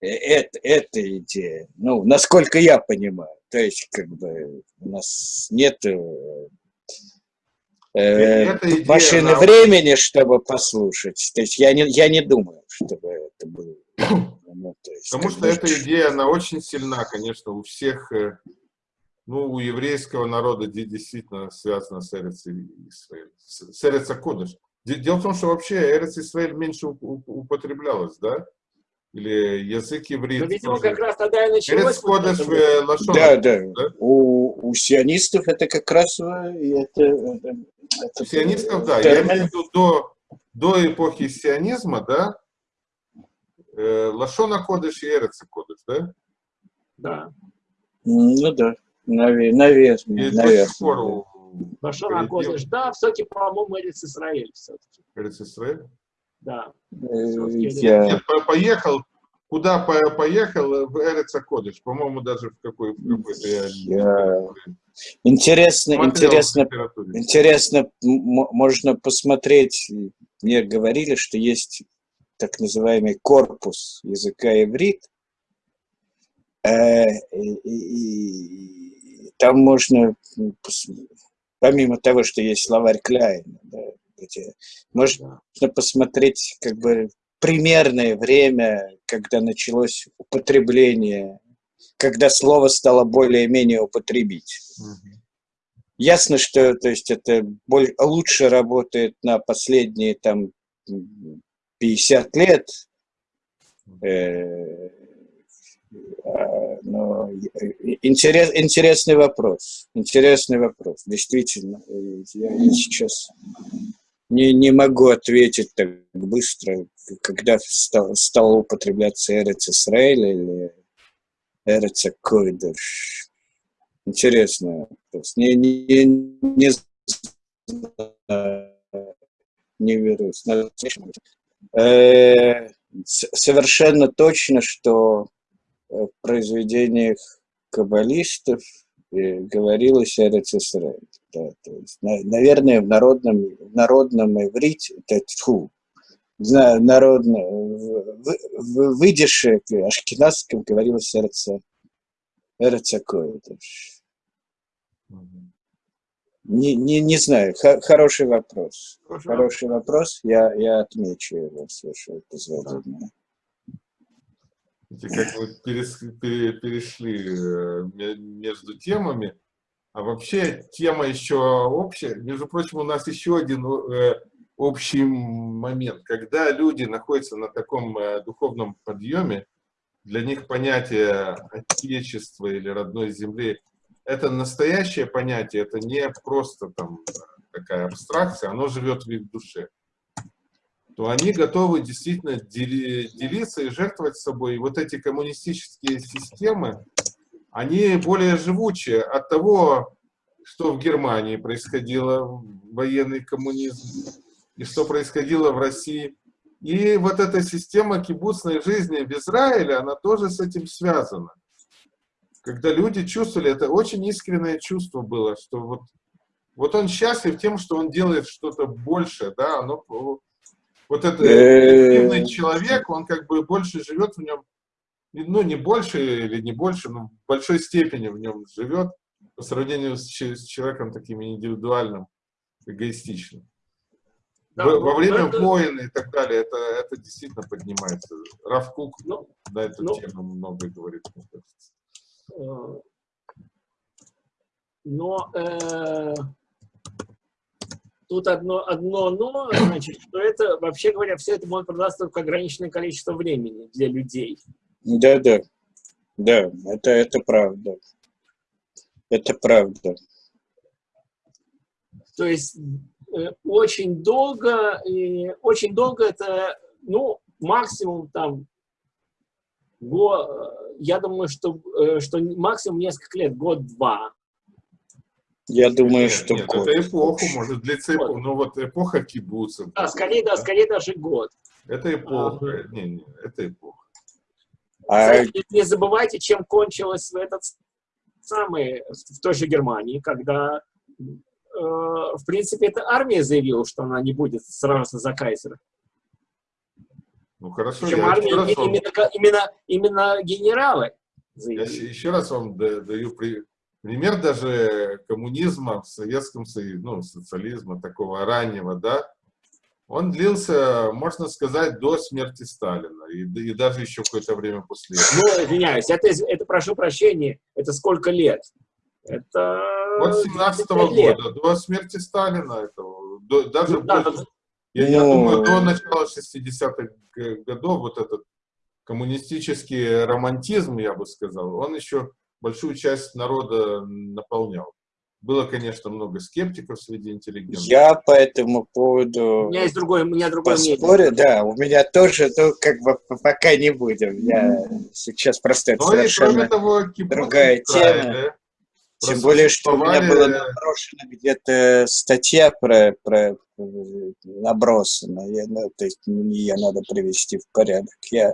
Э, это, это идея, ну, насколько я понимаю. То есть, как бы, у нас нет э, э машины она... времени, чтобы послушать. То есть, я не, я не думаю, чтобы это было ну, есть, Потому что эта идея, она очень сильна, конечно, у всех, э, ну, у еврейского народа действительно связана с Эрец Исраэль, с Эрец. Дело в том, что вообще Эрец Исраэль меньше употреблялась, да? Или язык евреев. Ну, видимо, тоже. как раз тогда и началось. Кодыш э, Лашон. Да, да. да? У, у сионистов это как раз э, это, это, это, у сионистов, да. Я имею в виду до, до эпохи сионизма, да, Э, Лашона Кодыш и Эреца Кодыш, да? Да. Ну да, наверное. И наверное. Лашона Кодыш, да, все-таки, по-моему, Эрец Исраэль все-таки. Эрец Исраэль? Да. Э, я... Поехал, куда поехал в Эреца Кодыш, по-моему, даже в какой, какой-то я... я... Интересно, интересно, интересно, можно посмотреть, мне говорили, что есть так называемый корпус языка иврит, э, и, и, там можно, помимо того, что есть словарь Кляйна, да, где можно посмотреть как бы примерное время, когда началось употребление, когда слово стало более-менее употребить. Ясно, что то есть это более, лучше работает на последние там 50 лет, э, а, но интерес, интересный вопрос, интересный вопрос, действительно. Я, я сейчас не, не могу ответить так быстро, когда стал, стал употребляться Эрец Исраэль или Эрец Койдыш. Интересно. Не, не, не, не верусь. Э, совершенно точно, что в произведениях каббалистов э, говорилось о Рецисраэль. Да, то есть, наверное, в народном, в народном иврите, это тьфу, знаю, народно, в, в, в выдише ашкенадском говорилось Эрца, Эрца Койдыш. Не, не, не знаю, Х хороший вопрос. Хороший, хороший вопрос, я, я отмечу его, с вашего позволения. Как мы перешли э, между темами, а вообще тема еще общая. Между прочим, у нас еще один э, общий момент. Когда люди находятся на таком э, духовном подъеме, для них понятие отечества или родной земли это настоящее понятие, это не просто там такая абстракция, оно живет в их душе, то они готовы действительно делиться и жертвовать собой. И вот эти коммунистические системы, они более живучие от того, что в Германии происходило, военный коммунизм, и что происходило в России. И вот эта система кибуцной жизни в Израиле, она тоже с этим связана. Когда люди чувствовали, это очень искреннее чувство было, что вот, вот он счастлив тем, что он делает что-то большее, да, оно, вот этот активный человек, он как бы больше живет в нем, ну не больше или не больше, но в большой степени в нем живет по сравнению с, с человеком таким индивидуальным, эгоистичным. Да, во, во время это... войн и так далее, это, это действительно поднимается. Равкук ну, на эту ну, тему много говорит, мне кажется. Э, но э, тут одно, одно но, значит, что это, вообще говоря, все это может продаться только ограниченное количество времени для людей. Да, да. Да, это, это правда. Это правда. То есть э, очень долго, и очень долго это, ну, максимум там, го, я думаю, что, э, что максимум несколько лет, год-два. Я думаю, нет, что нет, год. это эпоху, может длиться эпоха, ну вот эпоха кибуцев. Да, скорее, да, скорее даже год. Это эпоха, а, не, не, это эпоха. А... Кстати, не забывайте, чем кончилось в этот самый, в той же Германии, когда, э, в принципе, эта армия заявила, что она не будет сражаться за кайзера. Ну хорошо, Причем я армия, вам... именно, именно, именно генералы заявили. Я еще раз вам даю пример даже коммунизма в Советском Союзе, ну, социализма такого раннего, да, он длился, можно сказать, до смерти Сталина, и, и даже еще какое-то время после этого. Ну, извиняюсь, это, это, прошу прощения, это сколько лет? Это... Вот 17 -го года, до смерти Сталина, этого, до, даже ну, да, больше. Я, я ну. думаю, до начала 60-х годов вот этот коммунистический романтизм, я бы сказал, он еще большую часть народа наполнял. Было, конечно, много скептиков среди интеллигентов. Я по этому поводу... У меня есть другое, у меня другое поспорю, мнение. Да, у меня тоже, но как бы пока не будем. Я сейчас просто это совершенно того, другая тема. Тем более, что у меня была наброшена где-то статья про, про набросана. Я, ну, то есть ее надо привести в порядок. Я,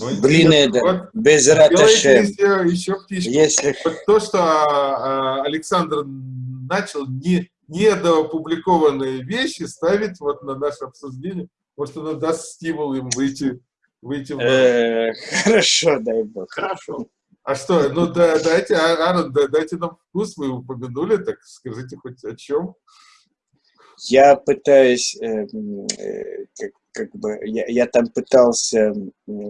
ну, блин, это вот без раташем. Еще, еще Если... Вот то, что а, Александр начал не, недоопубликованные вещи ставить вот на наше обсуждение, может, оно даст стимул им выйти, выйти в... Э, хорошо, дай бог. Хорошо. А что, ну да, дайте, а, Аарон, дайте нам вкус, вы упомянули, так скажите хоть о чем. Я пытаюсь, э, э, как, как бы, я, я там пытался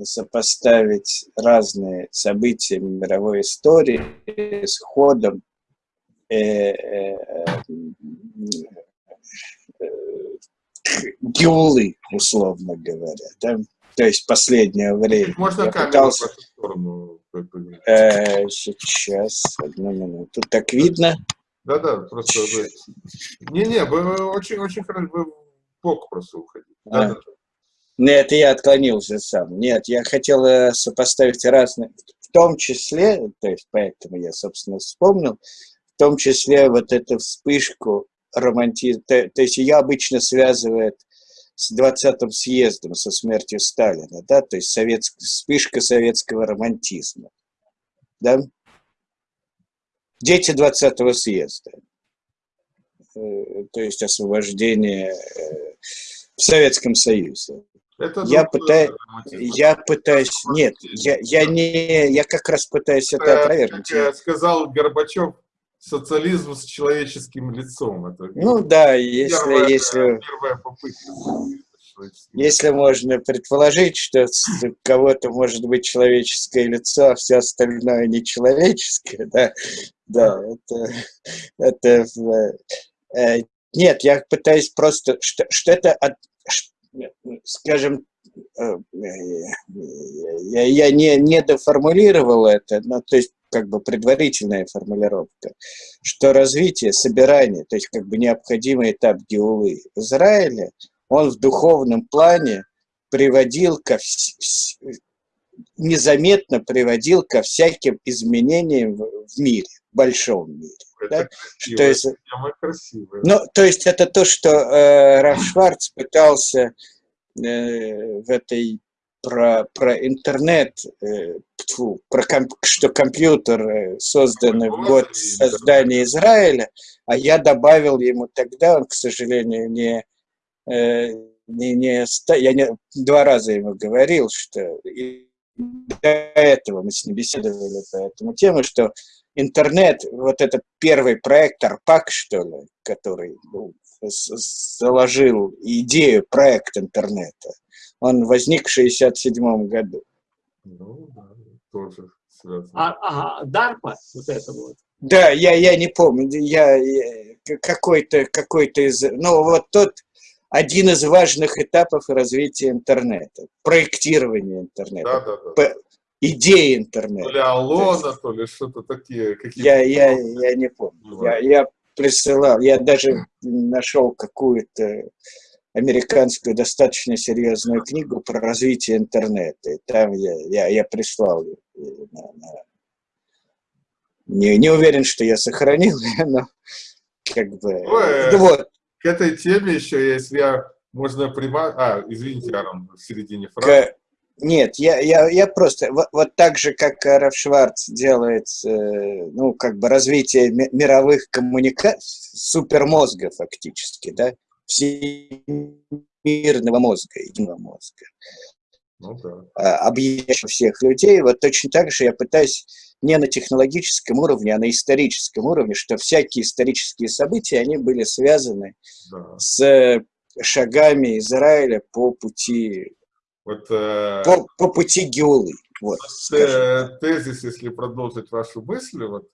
сопоставить разные события мировой истории с ходом э, э, Геулы, условно говоря. Да? То есть последнее время. Можно я пытался... сторону Э, сейчас, одну минуту. Так видно? Да-да, просто вы... Не-не, вы очень-очень хорошо, вы в бок просто уходите. А. Да, да. Нет, я отклонился сам. Нет, я хотел э, сопоставить разные, в том числе, то есть поэтому я, собственно, вспомнил, в том числе вот эту вспышку романтизма, то, то есть ее обычно связывает с 20-м съездом, со смертью Сталина, да, то есть советск, вспышка советского романтизма, да. Дети 20-го съезда, э, то есть освобождение э, в Советском Союзе. Это я пытаюсь, я пытаюсь, нет, я, я не, я как раз пытаюсь это, это опровергнуть. Как сказал Горбачев, социализм с человеческим лицом. Это ну да, если, первая, если, первая попытка. Если можно предположить, что у кого-то может быть человеческое лицо, а все остальное нечеловеческое, да, да, это, это э, нет, я пытаюсь просто, что, что это, скажем, э, я, я не, не доформулировал это, но то есть как бы предварительная формулировка, что развитие, собирание, то есть как бы необходимый этап геулы в Израиле, он в духовном плане приводил ко незаметно приводил ко всяким изменениям в мире, в большом мире. да? Что из... красивая. Ну, то есть это то, что э, Раф Шварц пытался э, в этой про, про интернет, э, тьфу, про комп, что компьютер э, создан в год создания Израиля, а я добавил ему тогда, он, к сожалению, не, не, не я не, два раза ему говорил, что и до этого мы с ним беседовали по этому тему, что интернет, вот этот первый проект Арпак, что ли, который ну, заложил идею проект интернета, он возник в 67 году. Ну, да, тоже связано. А, ага, DARPA, вот это вот. Да, я, я не помню, я, я какой-то какой из, ну вот тот один из важных этапов развития интернета, проектирование интернета, да, да, да. идеи интернета. То ли Алона, есть, то ли что-то такие. Я, я, я не помню, я, я присылал, я даже нашел какую-то американскую достаточно серьезную книгу про развитие интернета. И там я, я, я прислал ее. Не, не уверен, что я сохранил ее, но как бы... Ой, вот. К этой теме еще, если я... Можно прямо... А, извините, Арон, в середине фразы. Нет, я, я, я просто... Вот, вот так же, как Раф Шварц делает, э, ну, как бы развитие мировых коммуникаций, супермозга фактически, да, всемирного мозга, единого мозга, ну, да. А, всех людей. Вот точно так же я пытаюсь не на технологическом уровне, а на историческом уровне, что всякие исторические события, они были связаны да. с шагами Израиля по пути, вот, э, по, по пути Геулы. Вот, э, тезис, если продолжить вашу мысль, вот,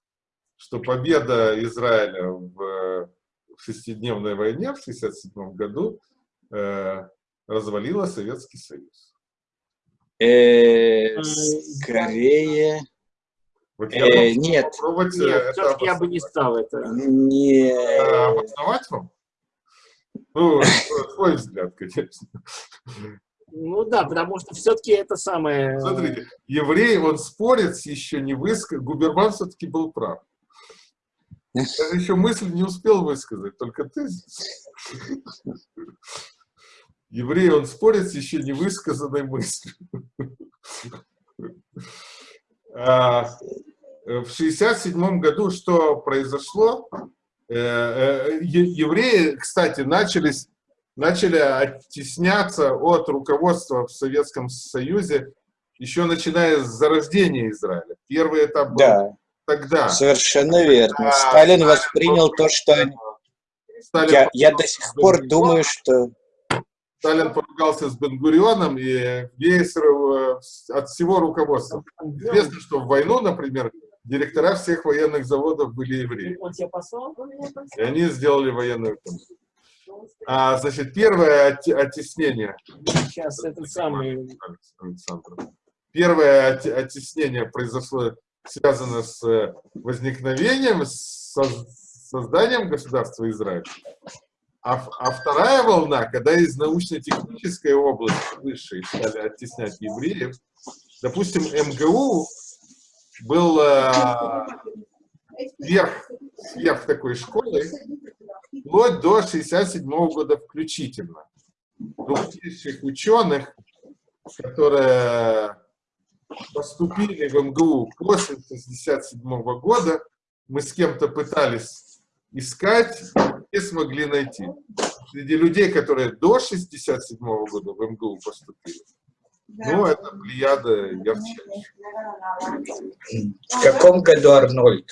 что победа Израиля в в шестидневной войне в 1967 году э, развалила Советский Союз. Э, скорее... Вот я э, нет, нет это я бы не стал это. Не... А, обосновать вам? Ну, свой взгляд, конечно. Ну да, потому что все-таки это самое... Смотрите, еврей, он спорит еще не высказал, Губерман все-таки был прав. Я еще мысль не успел высказать, только ты. Еврей, он спорит с еще не высказанной мыслью. А, в 67 году что произошло? Э, э, евреи, кстати, начались, начали оттесняться от руководства в Советском Союзе еще начиная с зарождения Израиля. Первый этап был да тогда. Совершенно верно. А, Сталин воспринял то, что... Сталин я, я до сих пор думаю, что... Сталин поругался с Бенгурионом и Гейсеров от всего руководства. Известно, что в войну, например, директора всех военных заводов были евреи. И они сделали военную. А, значит, первое оттеснение. Сейчас это самый... Первое оттеснение произошло связано с э, возникновением, с созданием государства Израиль. А, а вторая волна, когда из научно-технической области высшей стали оттеснять евреев, допустим, МГУ был э, сверх, сверх такой школы, вплоть до 67 -го года включительно. Крупнейших ученых, которые поступили в МГУ после 1967 года, мы с кем-то пытались искать, и смогли найти. Среди людей, которые до 1967 года в МГУ поступили, ну, это плеяда ярчайшая. В каком году Арнольд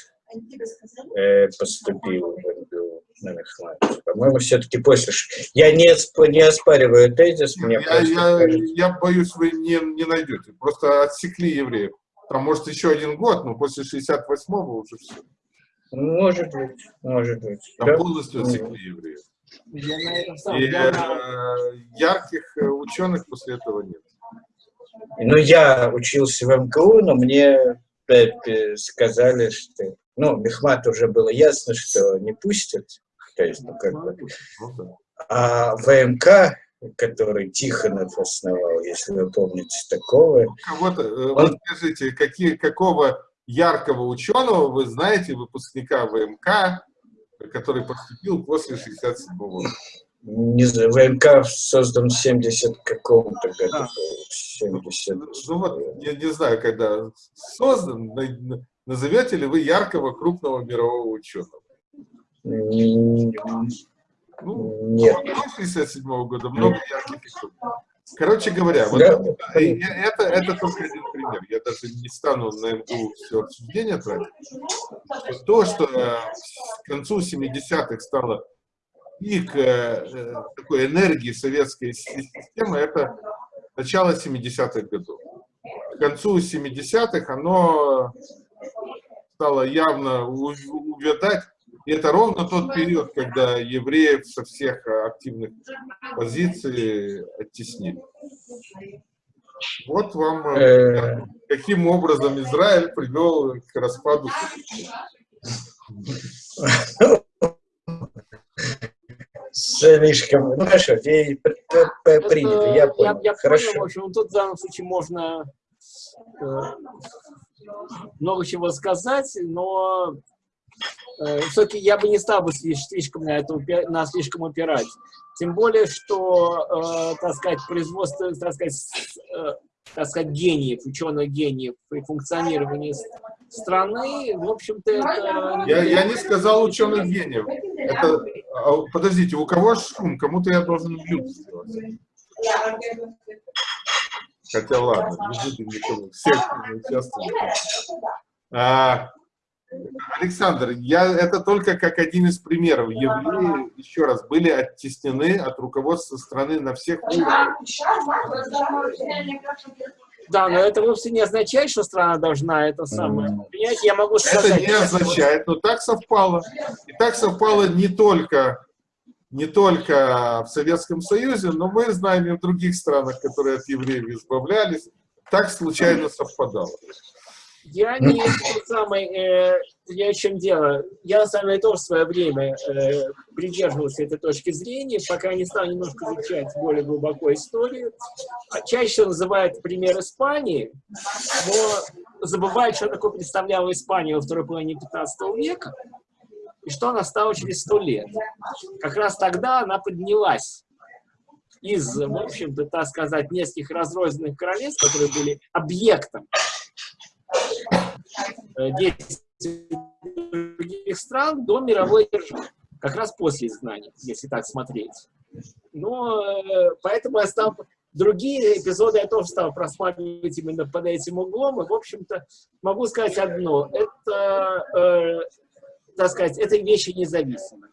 э, поступил в МГУ на мехмате? По-моему, все-таки после... Я не, не оспариваю тезис. Мне я, я, я боюсь, вы не, не найдете. Просто отсекли евреев. Там, может, еще один год, но после 68-го уже все. Может быть, может быть. Там да? полностью отсекли евреев. И э, ярких э, ученых после этого нет. Ну, я учился в МГУ, но мне сказали, что... Ну, Мехмат уже было ясно, что не пустят. То есть, ну, как бы... А ВМК, который Тихонов основал, если вы помните такого... Кого-то, э, он... вот скажите, какие, какого яркого ученого, вы знаете, выпускника ВМК, который поступил после 67 года. Не знаю, ВМК создан в 70 каком-то году. Да. 70. Ну вот, я не знаю, когда создан, назовете ли вы яркого крупного мирового ученого? Ну, Нет. 67 -го года много ярких и Короче говоря, вот да. это, это только один пример. Я даже не стану на МГУ все обсуждение тратить. То, что э, к концу 70-х стало пик э, такой энергии советской системы, это начало 70-х годов. К концу 70-х оно стало явно увядать, и это ровно тот период, когда евреев со всех активных позиций оттеснили. Вот вам э, каким образом Израиль привел к распаду. Слишком, ну хорошо, я понял. Я, я хорошо. понял, в общем, тут в данном случае можно э, много чего сказать, но Э, все-таки я бы не стал бы слишком на, это, на слишком упирать. Тем более, что, э, так сказать, производство, так сказать, э, так сказать, гениев, ученых гениев и функционирование страны, в общем-то, это... Я, я не сказал ученых гениев. Это, а, подождите, у кого шум? Кому-то я должен мьют сделать. Хотя ладно, не будем никому. Все участвуют. А, Александр, я, это только как один из примеров. Евреи, еще раз, были оттеснены от руководства страны на всех уровнях. Да, но это вовсе не означает, что страна должна это самое принять. Я могу сказать... Это не означает, но так совпало. И так совпало не только, не только в Советском Союзе, но мы знаем и в других странах, которые от евреев избавлялись. Так случайно совпадало. Я не самый, э, я чем дело, я на самом деле тоже в свое время э, придерживался этой точки зрения, пока не стал немножко изучать более глубоко историю. А чаще называют пример Испании, но забывают, что такое представляла Испания во второй половине 15 века, и что она стала через сто лет. Как раз тогда она поднялась из, в общем-то, так сказать, нескольких разрозненных королевств, которые были объектом действий других стран до мировой державы. Как раз после изгнания, если так смотреть. Но э, поэтому я стал... Другие эпизоды я тоже стал просматривать именно под этим углом. И, в общем-то, могу сказать одно. Это, э, так сказать, это вещи независимые.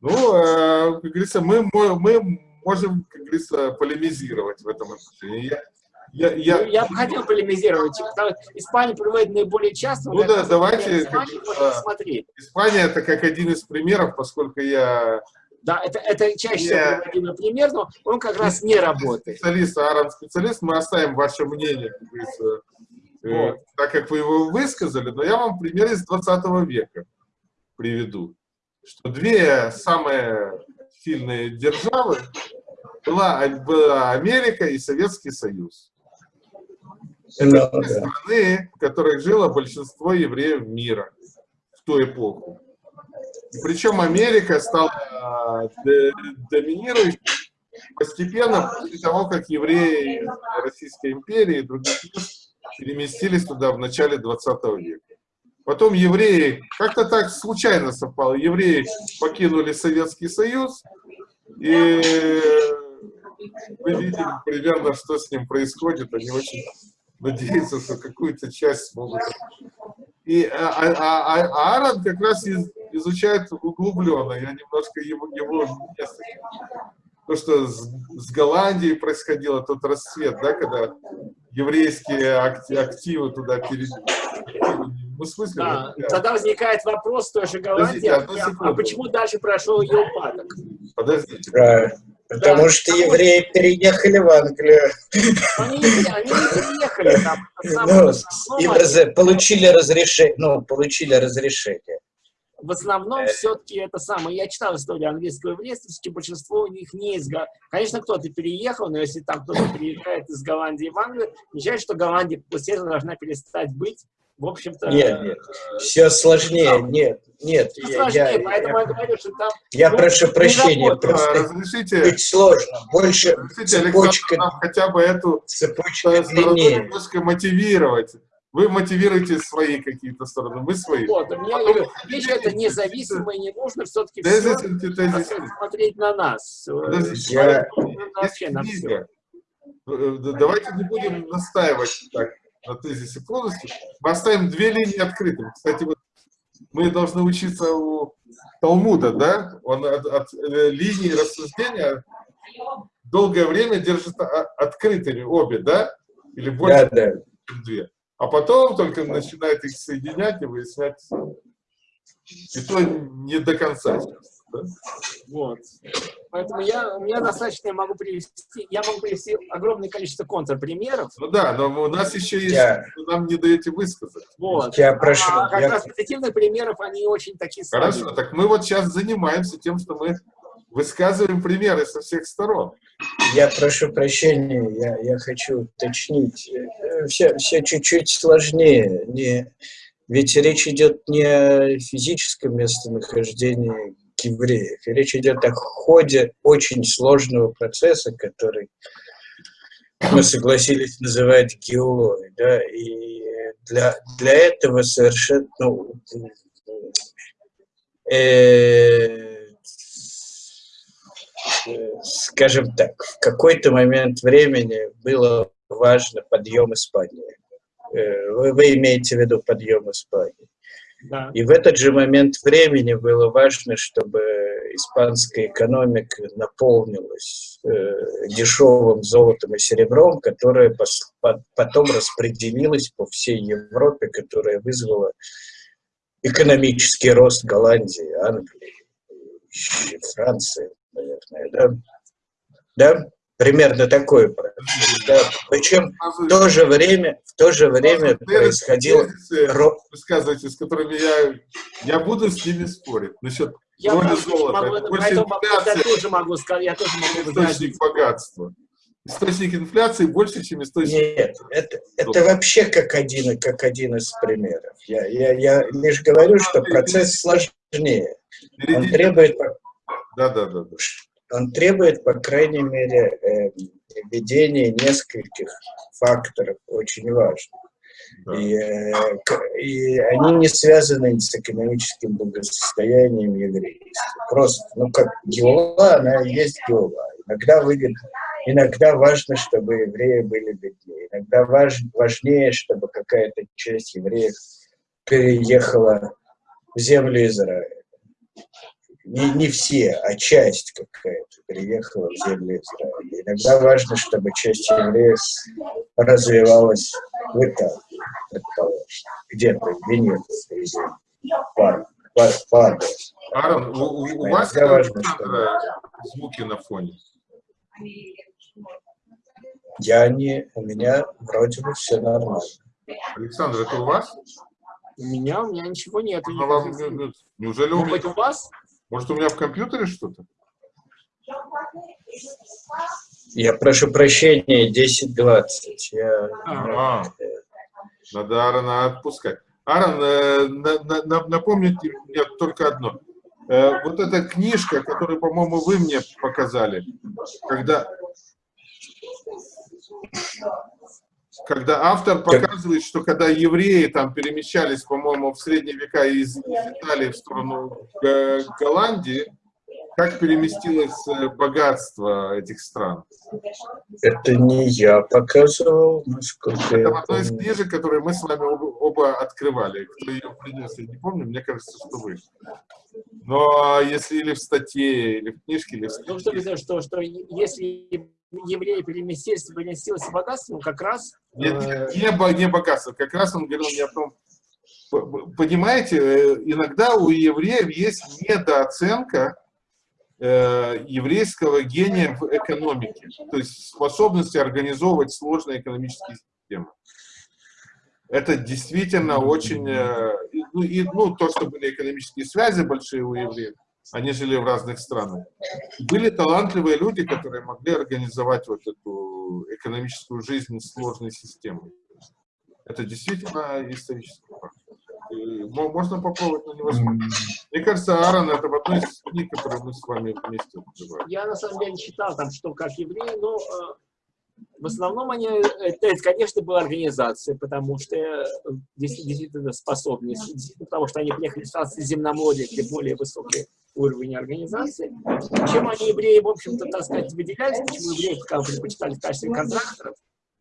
Ну, э, как говорится, мы, мы можем, как говорится, полемизировать в этом отношении. Я, я... я бы хотел полемизировать. Испания приводит наиболее часто. Ну да, давайте. Испании, смотреть. Испания это как один из примеров, поскольку я... Да, это, это чаще всего я... приводимый пример, но он как раз не работает. Специалист, Аарон специалист, мы оставим ваше мнение, как э, вот. так как вы его высказали, но я вам пример из 20 века приведу. Что две самые сильные державы была, была Америка и Советский Союз. Это да, страны, в которых жило большинство евреев мира в ту эпоху. И причем Америка стала а, доминирующей постепенно после того, как евреи Российской империи и других мест переместились туда в начале 20 века. Потом евреи, как-то так случайно совпало, евреи покинули Советский Союз, и мы видим примерно, что с ним происходит. Они очень надеяться, что какую-то часть смогут. И а, а, а, а Аарон как раз из, изучает углубленно. Я немножко его, его. То, что с, с Голландией происходило, тот расцвет, да, когда еврейские активы туда перейдут. Ну, смысле, да, вот, тогда возникает вопрос той же Голландии, а, а почему дальше прошел ее упадок? Подождите. Потому да, что евреи переехали в Англию. Они, они не переехали там. *laughs* Ну, и раз, получили разрешение. Ну, получили разрешение. В основном все-таки это самое. Я читал историю английского еврейства, большинство у них не из Конечно, кто-то переехал, но если там кто-то переезжает из Голландии в Англию, означает, что Голландия этого должна перестать быть в общем-то... Нет, нет, все сложнее, нет, нет. Все сложнее, я, поэтому я, я говорю, что там... Я ну, прошу прощения, просто разрешите, быть сложно, больше разрешите, цепочка... нам хотя бы эту цепочка длиннее. немножко мотивировать. Вы мотивируете свои какие-то стороны, мы свои. Вот, у меня Потом, говорю, вещь это независимая, не нужно все-таки все смотреть на нас. Я... Вообще на все. Э, давайте не будем настаивать так на тезисе полностью. Мы оставим две линии открытыми. Кстати, вот мы должны учиться у Талмуда, да? Он от, от э, линии рассуждения долгое время держит открытыми обе, да? Или больше, да, да. чем две. А потом только начинает их соединять и выяснять. И то не до конца. Да? Вот. Поэтому я, у меня достаточно, я могу привести, я могу привести огромное количество контрпримеров. Ну да, но у нас еще есть, я... нам не даете высказать. Вот. Я прошу. А, как я... раз позитивных примеров, они очень такие слабые. Хорошо, так мы вот сейчас занимаемся тем, что мы высказываем примеры со всех сторон. Я прошу прощения, я, я хочу уточнить. Все, все чуть-чуть сложнее. Не, ведь речь идет не о физическом местонахождении евреев. И речь идет о ходе очень сложного процесса, который мы согласились называть геологией. Да? И для, для этого совершенно, ну, э, скажем так, в какой-то момент времени было важно подъем Испании. Э, вы, вы имеете в виду подъем Испании. И в этот же момент времени было важно, чтобы испанская экономика наполнилась э, дешевым золотом и серебром, которое пос, по, потом распределилось по всей Европе, которая вызвала экономический рост Голландии, Англии, Франции, наверное, да? Да? Примерно такой процесс. Да. Причем в то же время, в то же время происходило... Высказывайте, с которыми я, я буду с ними спорить. Насчет я роли золота. Могу, больше инфляция, я тоже могу сказать, я тоже могу источник богатства. Источник инфляции больше, чем источник... Нет, это, это вообще как один, как один из примеров. Я, я, я лишь говорю, что процесс сложнее. Он требует... Да, да, да. да он требует, по крайней мере, э, введения нескольких факторов очень важных. И, э, и они не связаны с экономическим благосостоянием еврейства. Просто, ну как геола, она есть геола. Иногда выгодно, иногда важно, чтобы евреи были беднее. Иногда важ, важнее, чтобы какая-то часть евреев переехала в землю Израиля не, не все, а часть какая-то приехала в землю Израиля. Иногда важно, чтобы часть евреев развивалась в Италии, предположим, где-то в Венеции, Паде. Аарон, у, у, у вас важно, чтобы... звуки на фоне? Я не, у меня вроде бы все нормально. Александр, это у вас? У меня, у меня ничего нет. Ну, вам, неужели у меня? у вас? Может, у меня в компьютере что-то? Я прошу прощения, 10-20. Я... А, надо Аарона отпускать. Аарон, э, на, на, напомните мне только одно. Э, вот эта книжка, которую, по-моему, вы мне показали, когда, когда автор показывает, что когда евреи там перемещались, по-моему, в средние века из, из Италии в сторону Голландии, как переместилось э, богатство этих стран? Это не я показывал, насколько Это одна из книжек, которые мы с вами оба, оба открывали. Кто ее принес, я не помню, мне кажется, что вы. Но если или в статье, или в книжке, или в статье... Ну, что, что, что если евреи переместились, переместилось богатство, ну, как раз... Нет, э... не, не богатство, как раз он говорил мне о том, понимаете, э, иногда у евреев есть недооценка э, еврейского гения в экономике, то есть способности организовывать сложные экономические системы. Это действительно очень... Э, ну, и, ну, то, что были экономические связи большие у евреев, они жили в разных странах. Были талантливые люди, которые могли организовать вот эту экономическую жизнь с сложной системой. Это действительно исторический факт. Можно попробовать, но невозможно. Мне кажется, Аарон это в одной из книг, которые мы с вами вместе открывали. Я на самом деле читал там, что как евреи, но э, в основном они, это, конечно, была организация, потому что э, действительно способны, потому что они приехали в Средиземноморье, где более высокий уровень организации. Чем они, евреи, в общем-то, так сказать, выделялись, почему евреи пока предпочитали в качестве контракторов,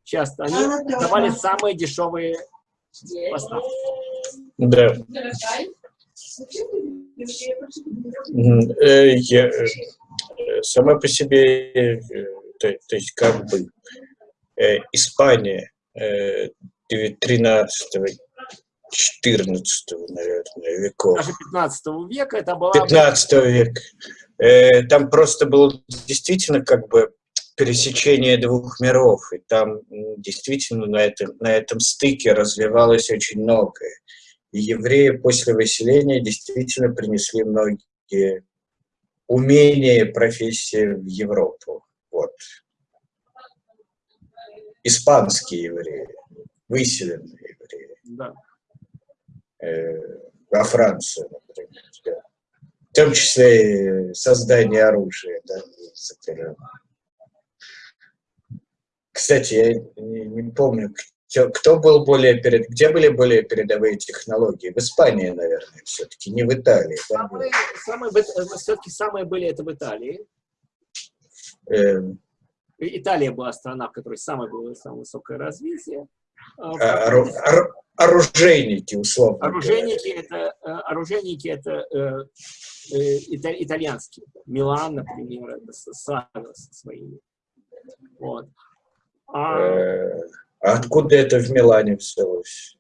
часто они давали самые дешевые поставки. Да. Э, я, э, сама по себе, то, то есть как бы Э, Испания 13 э, 14 наверное, веков. Даже 15 века это была... 15 века. Э, там просто было действительно как бы пересечение двух миров, и там действительно на этом, на этом стыке развивалось очень многое. И евреи после выселения действительно принесли многие умения и профессии в Европу. Вот испанские евреи, выселенные евреи. Да. Э, во Францию, например. Да. В том числе и создание оружия. Да, Кстати, я не, не помню, кто, кто был более перед, где были более передовые технологии? В Испании, наверное, все-таки, не в Италии. Самые, самые, э, все-таки самые были это в Италии. Э, Италия была страна, в которой самое было самое высокое развитие. А, а, оружейники, условно. Оружейники это, э, оружейники это э, э, итальянские. Милан, например, это со своими. Вот. А, э, а откуда это в Милане взялось?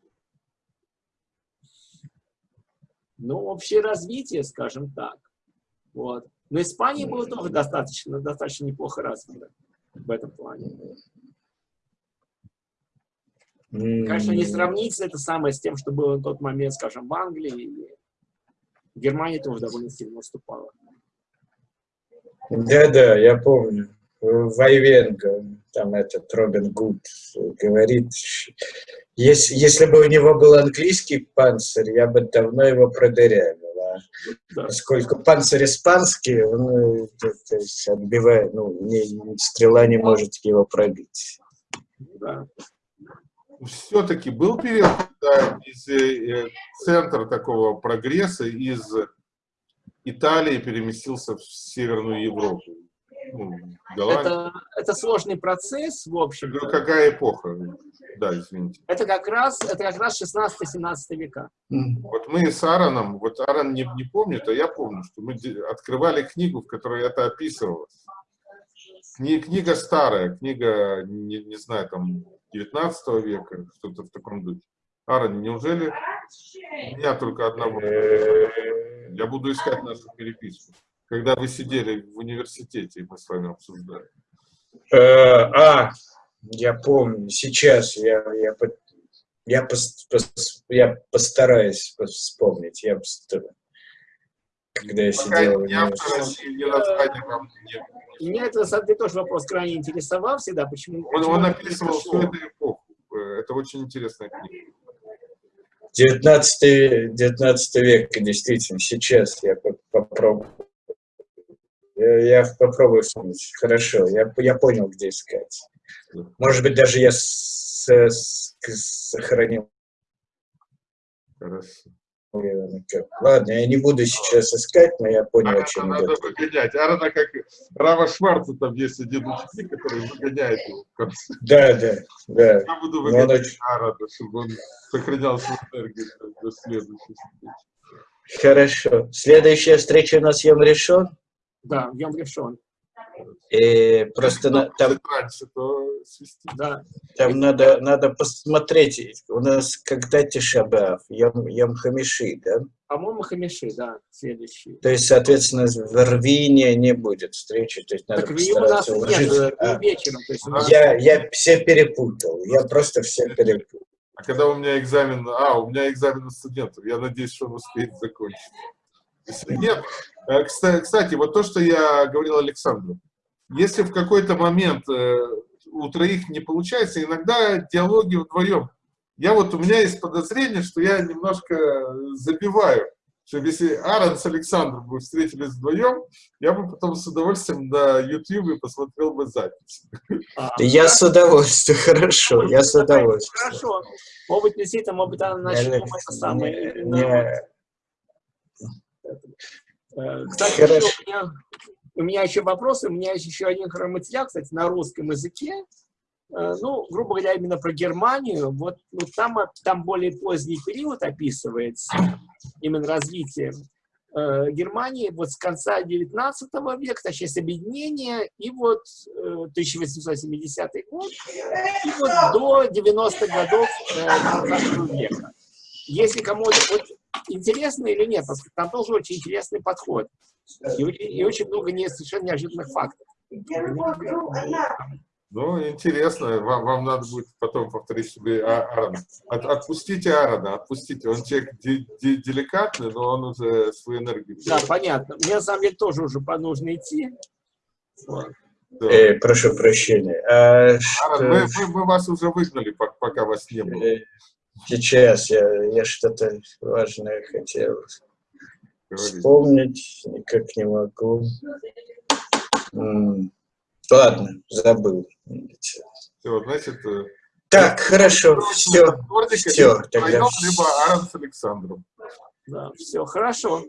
Ну, общее развитие, скажем так. Вот. Но Испания была тоже достаточно, достаточно неплохо развита в этом плане. Конечно, не сравнится это самое с тем, что было в тот момент, скажем, в Англии. И Германия тоже довольно сильно наступала. Да-да, я помню. Вайвенга, там этот Робин Гуд говорит, если, если бы у него был английский панцирь, я бы давно его продырявил да. поскольку панцирь испанский, он то, то есть отбивает, ну, не, стрела не может его пробить. Да. Все-таки был период, когда из э, центра такого прогресса из Италии переместился в Северную Европу. Ну, это, это сложный процесс, в общем. -то. Какая эпоха? Да, извините. Это как раз, это как раз 16-17 века. Вот мы с Аароном, вот Аарон не, не помнит, а я помню, что мы открывали книгу, в которой это описывалось. Кни, книга старая, книга, не, не знаю, там, 19 века, что-то в таком духе. Аарон, неужели у меня только одного? Я буду искать нашу переписку. Когда вы сидели в университете, мы с вами обсуждали. Э, а, я помню, сейчас я, я, я, я постараюсь вспомнить. Я постараюсь. Когда я сидел... Не... Меня это, на самом деле, тоже вопрос крайне интересовал всегда. Почему, он, он описывал всю эту эпоху. Это очень интересная книга. 19, 19 век, действительно, сейчас я попробую. Я, я попробую вспомнить. Хорошо, я, я понял, где искать. Может быть, даже я с, с, сохранил. Хорошо. Ладно, я не буду сейчас искать, но я понял, а о чем надо идет. выгонять. Арна, как Рава Шварца, там есть один ученик, который выгоняет его в конце. Да, да, да. Я буду выгонять очень... Арана, чтобы он сохранял свою энергию до следующей встречи. Хорошо. Следующая встреча у нас Йом решен? Да, Йом решен. И просто на, там, да. там надо, надо посмотреть, у нас когда Тишабав, Ям, Ям Хамиши, да? По-моему, Хамиши, да, следующий. То есть, соответственно, в Рвине не будет встречи, то есть надо так постараться уложить. Нет, а, вечером, то есть нас... я, я все перепутал, я просто все перепутал. А когда у меня экзамен, а, у меня экзамен студентов, я надеюсь, что он успеет закончить. Если нет, э, кстати, вот то, что я говорил Александру, если в какой-то момент э, у троих не получается, иногда диалоги вдвоем я вот, у меня есть подозрение, что я немножко забиваю, что если Аарон с Александром бы встретились вдвоем, я бы потом с удовольствием на YouTube посмотрел бы запись. А, Я с удовольствием, *laughs* хорошо, я с удовольствием. Хорошо. Может быть, действительно, может быть, она начнем это самое. Кстати, у, меня, у меня еще вопросы, у меня есть еще один материал, кстати, на русском языке. Э, Ну, грубо говоря, именно про Германию. Вот ну, там, там более поздний период описывается, именно развитие э, Германии вот с конца 19 века, точнее, с объединения, и вот э, 1870 год, и вот до 90-х годов э, 20 века. Если кому-то вот, интересно или нет, потому что там тоже очень интересный подход. И, очень- и очень много не, совершенно неожиданных фактов. Ну, интересно, вам, вам надо будет потом повторить себе А- Аарона. От- отпустите Аарона, отпустите. Он человек де- де- деликатный, но он уже свою энергию... Да, понятно. Мне на самом деле тоже уже по- нужно идти. Вот. Да. Э, прошу прощения. А Аарон, что- мы, мы- мы вас уже выгнали, пок- пока вас не было. Э, Сейчас я, я что-то важное хотел Говорите. вспомнить, никак не могу. М, Ладно, забыл. Все, значит, э, Так, хорошо, все, все, либо тогда либо Аарон с Александром. Да, все хорошо.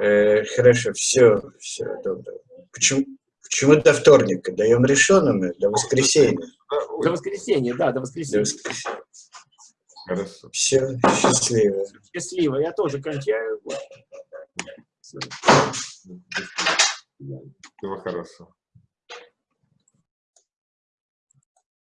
Э, хорошо, все, все, доброго. Почему, почему до вторника? Даем решенным, до воскресенья. До воскресенья, да, до До воскресенья. Хорошо. Все, счастливо. Счастливо. Я тоже кончаю. Всего хорошего.